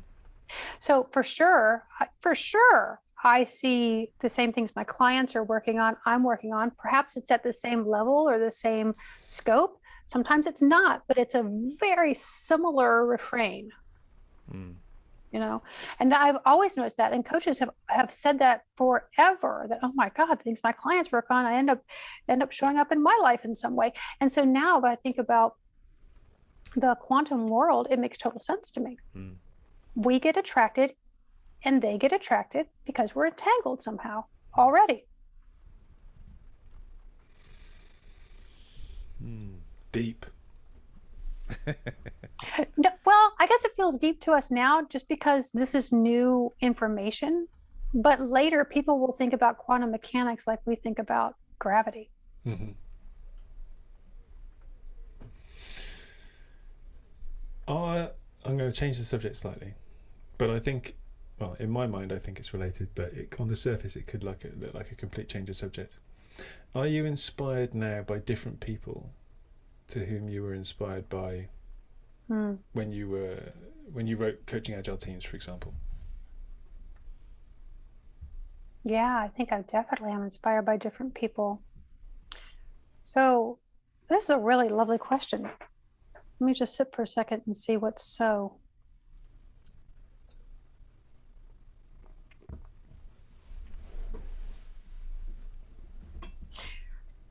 So for sure, for sure, I see the same things my clients are working on, I'm working on. Perhaps it's at the same level or the same scope. Sometimes it's not, but it's a very similar refrain, Mm. You know. And I've always noticed that, and coaches have have said that forever. That oh my God, things my clients work on, I end up end up showing up in my life in some way. And so now, if I think about the quantum world, it makes total sense to me Mm. we get attracted and they get attracted because we're entangled somehow already. Mm. deep. No, well, I guess it feels deep to us now just because this is new information. But later, people will think about quantum mechanics like we think about gravity. hmm Uh, I'm going to change the subject slightly, but I think, well, in my mind, I think it's related, but it, on the surface, it could look like a complete change of subject. Are you inspired now by different people to whom you were inspired by Hmm. when you were when you wrote coaching agile teams, for example? Yeah, I think I definitely am inspired by different people. So, this is a really lovely question. Let me just sit for a second and see what's so.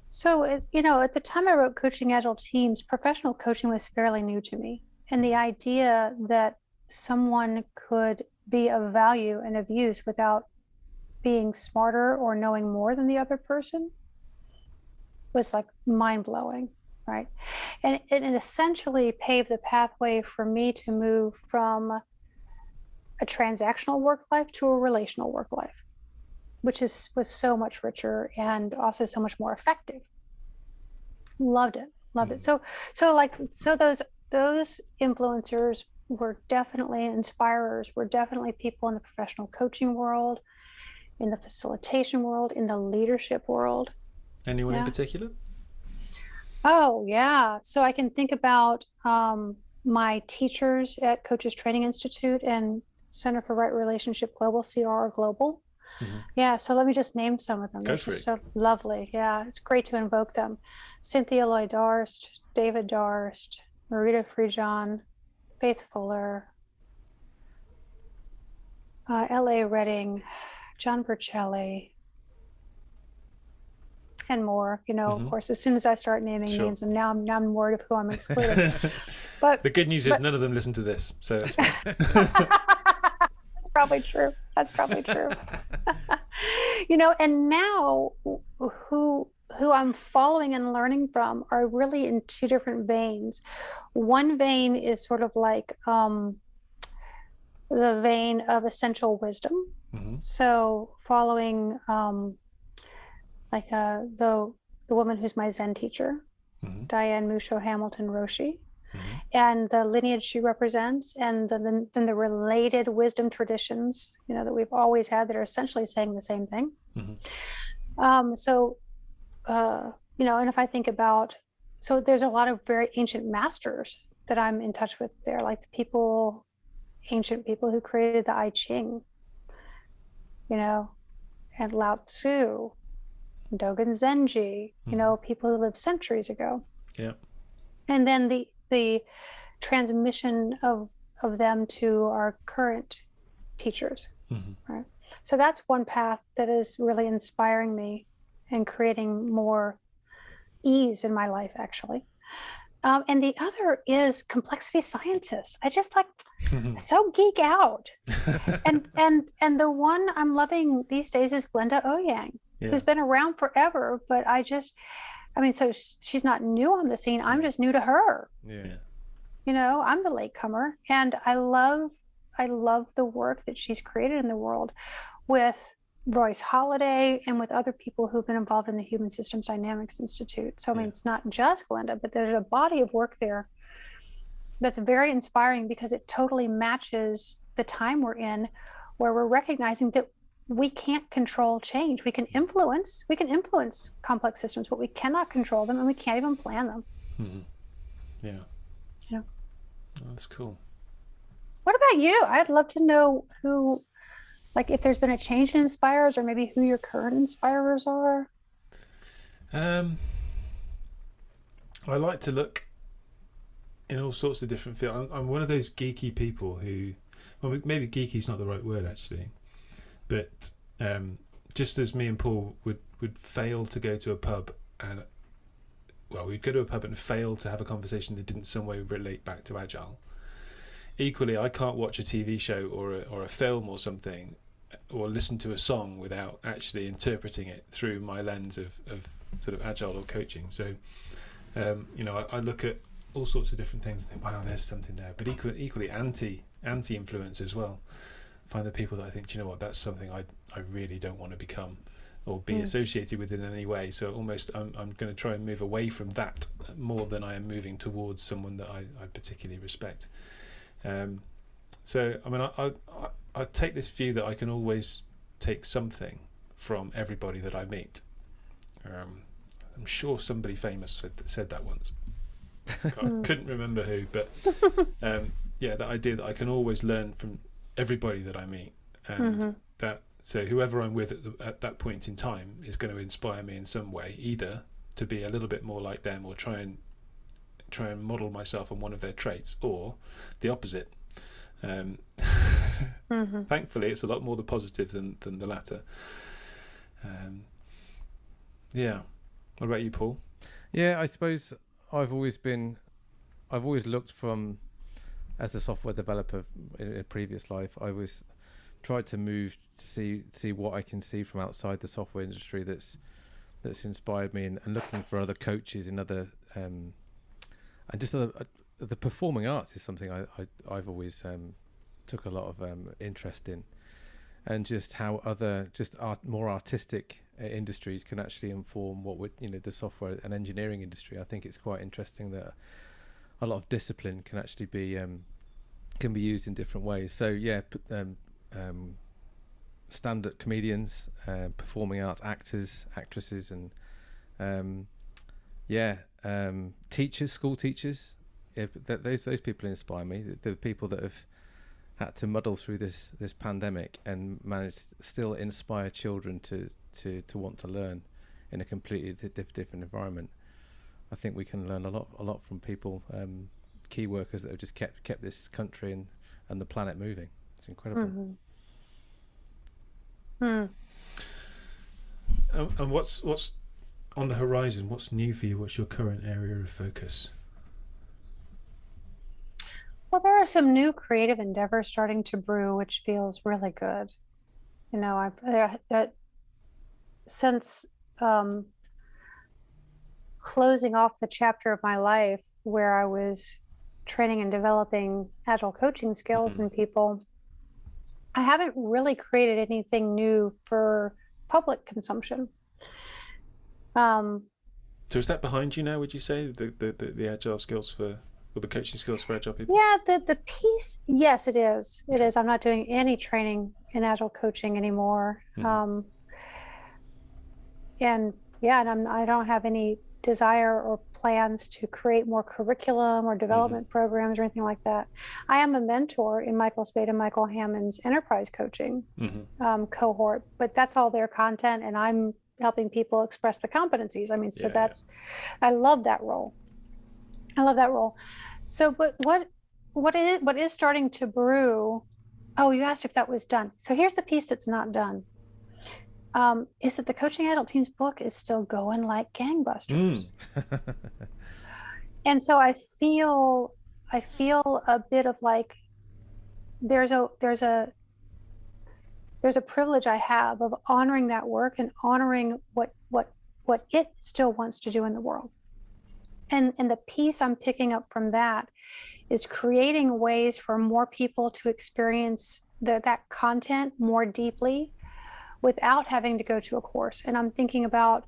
So, you know, at the time I wrote Coaching Agile Teams, professional coaching was fairly new to me. And the idea that someone could be of value and of use without being smarter or knowing more than the other person was like mind blowing, right? And it, it essentially paved the pathway for me to move from a transactional work life to a relational work life, which is was so much richer and also so much more effective. Loved it, loved it. Mm. So, so like, so those those influencers were definitely inspirers. Were definitely people in the professional coaching world in the facilitation world, in the leadership world. Anyone in particular? Oh, yeah. So I can think about um, my teachers at Coaches Training Institute and Center for Right Relationship Global, CRR Global. Mhm. Yeah, so let me just name some of them. Go They're for it. so lovely. Yeah, it's great to invoke them. Cynthia Loy Darst, David Darst, Marita Fridjhon, Faith Fuller, uh, L.A. Redding, John Vercelli, and more. You know, Mhm. of course, as soon as I start naming Sure. names, and now I'm now I'm worried of who I'm excluding. but the good news is none of them listen to this, so. That's probably true. That's probably true. you know, and now who who I'm following and learning from are really in two different veins. One vein is sort of like um, the vein of essential wisdom. Mhm. So following um, like uh, the the woman who's my Zen teacher, Mhm. Diane Musho Hamilton Roshi Mhm. and the lineage she represents and then the, then the related wisdom traditions you know that we've always had that are essentially saying the same thing Mhm. um, so uh, you know and if i think about so there's a lot of very ancient masters that i'm in touch with there like the people ancient people who created the i ching you know and lao tzu dogen zenji you Mhm. know people who lived centuries ago Yeah. and then the the transmission of of them to our current teachers Mhm. so that's one path that is really inspiring me and creating more ease in my life actually um, and the other is complexity scientist i just like so geek out and and and the one i'm loving these days is glenda eoyang Yeah. who's been around forever but i just i mean so she's not new on the scene i'm just new to her Yeah. Yeah. you know i'm the latecomer and i love i love the work that she's created in the world with royce Holladay and with other people who've been involved in the human systems dynamics institute so i mean Yeah. it's not just glenda but there's a body of work there that's very inspiring because it totally matches the time we're in where we're recognizing that we can't control change we can influence we can influence complex systems but we cannot control them and we can't even plan them Mhm. Yeah. Yeah. Oh, that's cool. What about you? I'd love to know who, like, if there's been a change in inspirers, or maybe who your current inspirers are. Um, I like to look in all sorts of different fields. I'm, I'm one of those geeky people who, well, maybe geeky is not the right word actually, but um, just as me and Paul would would fail to go to a pub and, well, we'd go to a pub and fail to have a conversation that didn't some way relate back to agile. Equally, I can't watch a TV show or a, or a film or something or listen to a song without actually interpreting it through my lens of, of sort of agile or coaching. So, um, you know, I, I look at all sorts of different things and think, wow, there's something there. But equally, equally anti anti influence as well. Find the people that I think, do you know what, that's something I I really don't want to become or be Mm. associated with in any way. So almost I'm I'm going to try and move away from that more than I am moving towards someone that I, I particularly respect. Um, so I mean, I, I I- I take this view that I can always take something from everybody that I meet. Um, I'm sure somebody famous said said that once. I Hmm. couldn't remember who, but um, yeah, that idea that I can always learn from everybody that I meet, and Mhm. that so whoever I'm with at, the, at that point in time is going to inspire me in some way, either to be a little bit more like them or try and try and model myself on one of their traits, or the opposite. Um, Mhm. thankfully, it's a lot more the positive than than the latter. Um, yeah. What about you, Paul? Yeah, I suppose I've always been, I've always looked from, as a software developer in a previous life, I was tried to move to see see what I can see from outside the software industry that's that's inspired me and, and looking for other coaches in other um, and just other, the performing arts is something I, I I've always um, took a lot of um, interest in and just how other just art, more artistic uh, industries can actually inform what would you know the software and engineering industry. I think it's quite interesting that a lot of discipline can actually be um, can be used in different ways. So yeah, um, um, stand-up comedians, uh, performing arts actors, actresses, and um, yeah, teachers, school teachers. Yeah, but th- those those people inspire me. The, the people that have had to muddle through this this pandemic and managed to still inspire children to to to want to learn in a completely di- diff- different environment. I think we can learn a lot a lot from people, um, key workers that have just kept kept this country and and the planet moving. It's incredible. Mhm. Hmm. And, and what's what's on the horizon? What's new for you? What's your current area of focus? Well, there are some new creative endeavors starting to brew, which feels really good. You know, I there that since um, closing off the chapter of my life where I was training and developing agile coaching skills Mhm. in people, I haven't really created anything new for public consumption. Um, So is that behind you now? Would you say the the, the, the agile skills for or the coaching skills for agile people? Yeah, the the piece, yes, it is. It is. I'm not doing any training in agile coaching anymore. Mhm. Um, and yeah, and I'm I don't have any desire or plans to create more curriculum or development programs or anything like that. I am a mentor in Michael Spayd and Michael Hamman's enterprise coaching hmm um, cohort, but that's all their content, and I'm helping people express the competencies. I mean, so Yeah, yeah. that's, I love that role. I love that role. So, but what, what is what is starting to brew? Oh, you asked if that was done. So here's the piece that's not done. Um, is that the coaching agile teams book is still going like gangbusters, Mm. and so I feel, I feel a bit of like, there's a there's a there's a privilege I have of honoring that work and honoring what what what it still wants to do in the world. And and the piece I'm picking up from that is creating ways for more people to experience the, that content more deeply without having to go to a course. And I'm thinking about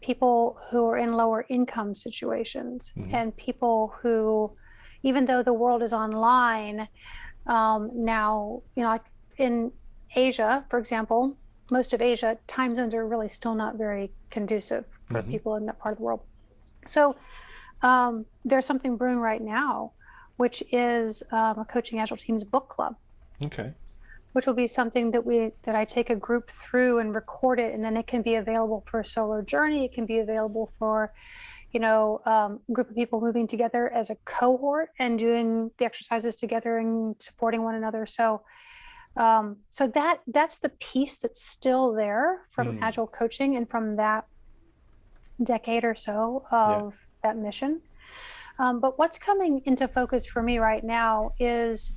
people who are in lower income situations Mhm. and people who, even though the world is online um, now, you know, like in Asia, for example, most of Asia, time zones are really still not very conducive for Mhm. people in that part of the world. So um, there's something brewing right now, which is um, a coaching agile teams book club, Okay. which will be something that we that I take a group through and record it, and then it can be available for a solo journey. It can be available for you know, um, a group of people moving together as a cohort and doing the exercises together and supporting one another. So, um, so that that's the piece that's still there from Mm. agile coaching and from that decade or so of that mission. Um, but what's coming into focus for me right now is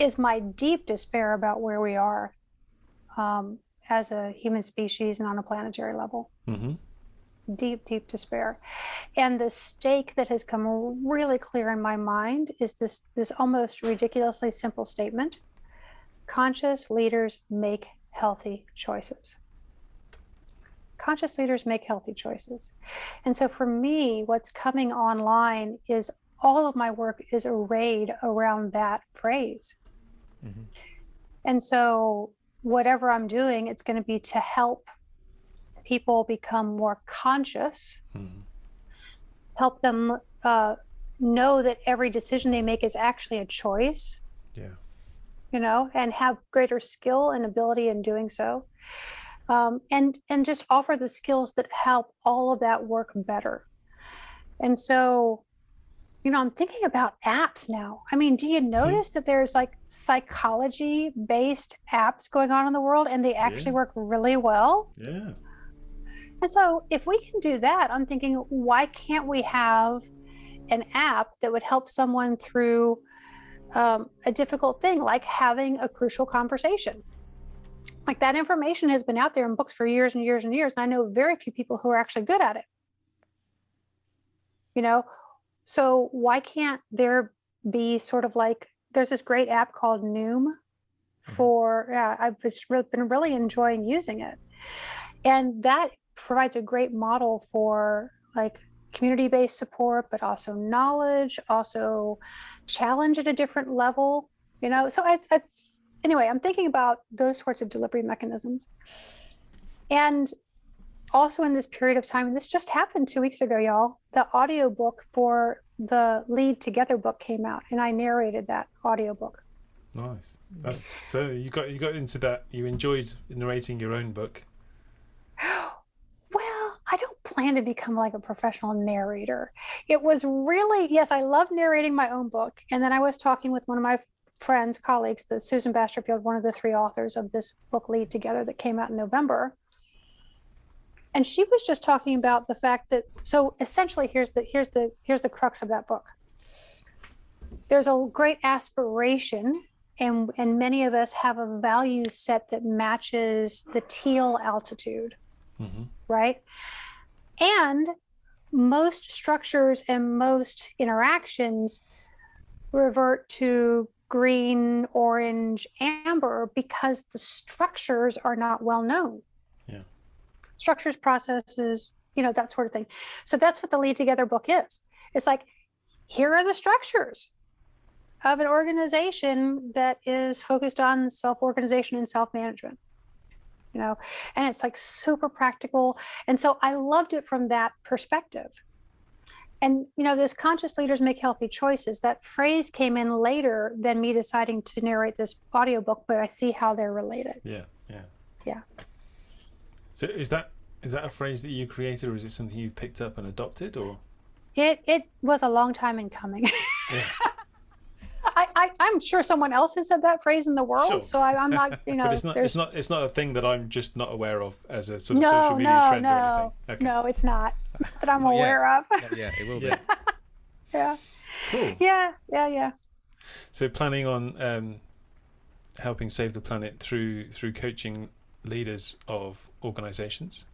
is my deep despair about where we are um, as a human species and on a planetary level hmm deep, deep despair. And the stake that has come really clear in my mind is this this almost ridiculously simple statement. Conscious leaders make healthy choices. Conscious leaders make healthy choices. And so for me, what's coming online is all of my work is arrayed around that phrase. Mhm. And so whatever I'm doing, it's going to be to help people become more conscious, hmm help them uh, know that every decision they make is actually a choice, Yeah. you know, and have greater skill and ability in doing so. Um, and and just offer the skills that help all of that work better. And so, you know, I'm thinking about apps now. I mean, do you notice that there's like psychology based apps going on in the world and they actually Yeah. work really well? Yeah. And so, if we can do that, I'm thinking, why can't we have an app that would help someone through um, a difficult thing, like having a crucial conversation? Like that information has been out there in books for years and years and years, and I know very few people who are actually good at it. You know, so why can't there be sort of like there's this great app called Noom mm-hmm. for yeah, I've just been really enjoying using it, and that provides a great model for like community-based support but also knowledge also challenge at a different level you know? So I, I anyway i'm thinking about those sorts of delivery mechanisms and also in this period of time and this just happened two weeks ago y'all the audiobook for the lead together book came out and i narrated that audiobook Nice. That's so you got you got into that. You enjoyed narrating your own book. Well, I don't plan to become like a professional narrator. It was really, yes, I love narrating my own book. And then I was talking with one of my friends, colleagues, the Susan Basterfield, one of the three authors of this book, Lead Together, that came out in November. And she was just talking about the fact that so essentially here's the here's the here's the crux of that book. There's a great aspiration and and many of us have a value set that matches the teal altitude hmm right and most structures and most interactions revert to green orange amber because the structures are not well known. Yeah. structures processes you know that sort of thing. So that's what the lead together book is. It's like here are the structures of an organization that is focused on self-organization and self-management you know and it's like super practical. And so i loved it from that perspective and you know this conscious leaders make healthy choices that phrase came in later than me deciding to narrate this audiobook but i see how they're related Yeah, yeah, Yeah. So is that is that a phrase that you created, or is it something you've picked up and adopted, or? it it was a long time in coming Yeah. I, I i'm sure someone else has said that phrase in the world Sure. so I, i'm not you know but it's not. there's It's not. It's not a thing that I'm just not aware of as a sort of no social media no trend or no anything. Okay. no it's not that i'm yet. aware of Not yet, it will be. Yeah. yeah Cool. yeah yeah yeah So planning on um, helping save the planet through through coaching leaders of organizations.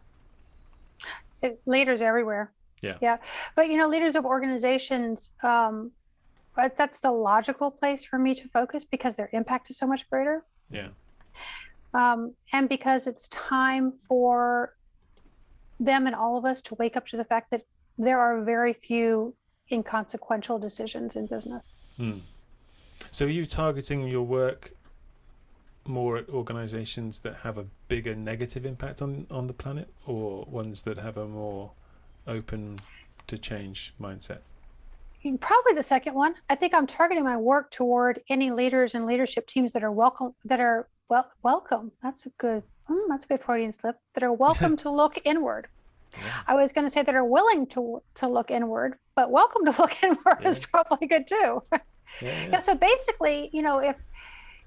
it, leaders everywhere. Yeah. Yeah. But you know, leaders of organizations, um, but that's the logical place for me to focus because their impact is so much greater. Yeah. Um, and because it's time for them and all of us to wake up to the fact that there are very few inconsequential decisions in business. Hmm. So are you targeting your work more at organizations that have a bigger negative impact on on the planet, or ones that have a more open to change mindset? Probably the second one. I think I'm targeting my work toward any leaders and leadership teams that are welcome, that are well welcome. That's a good. mm, that's a good Freudian slip. That are welcome to look inward. Yeah. I was going to say that are willing to to look inward, but welcome to look inward is probably good too. Yeah. Yeah. So basically, you know, if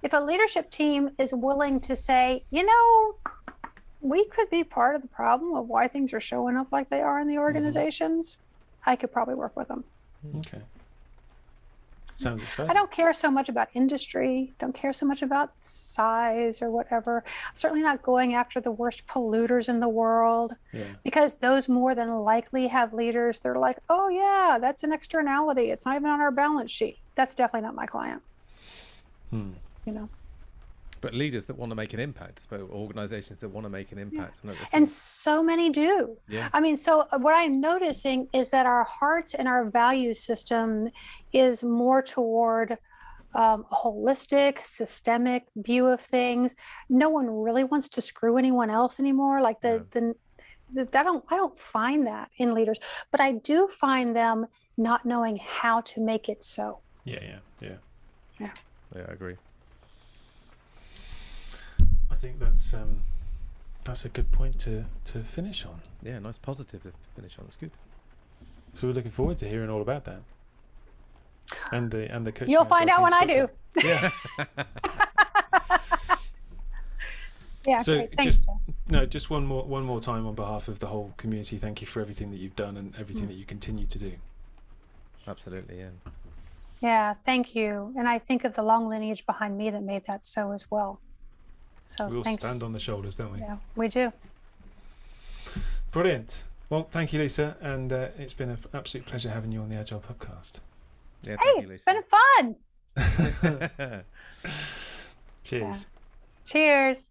if a leadership team is willing to say, you know, we could be part of the problem of why things are showing up like they are in the organizations, I could probably work with them. Okay. Sounds exciting. I don't care so much about industry, don't care so much about size or whatever. I'm certainly not going after the worst polluters in the world Yeah. because those more than likely have leaders. They're like, oh, yeah, that's an externality. It's not even on our balance sheet. That's definitely not my client, Hmm. you know. But leaders that want to make an impact, but organizations that want to make an impact. And, And so many do. yeah, I mean, so uh, what I'm noticing is that our hearts and our value system is more toward um, a holistic, systemic view of things. No one really wants to screw anyone else anymore. Like the the, the I don't I don't find that in leaders, but I do find them not knowing how to make it so. Yeah. Yeah. Yeah. yeah, I agree. I think that's um, that's a good point to to finish on. Yeah, nice positive to finish on. It's good. So we're looking forward to hearing all about that. And the and the coaching. You'll find out when I do. Yeah. Yeah. So great. Thanks. just- Jen. No, just one more one more time on behalf of the whole community. Thank you for everything that you've done and everything Mm. that you continue to do. Absolutely, yeah. Yeah, thank you. And I think of the long lineage behind me that made that so as well. So we all thanks. stand on the shoulders, don't we? Yeah, we do. Brilliant. Well, thank you, Lyssa, and uh, it's been an absolute pleasure having you on the Agile Podcast. Yeah, Hey, you, it's been fun. Lyssa. Cheers. Cheers.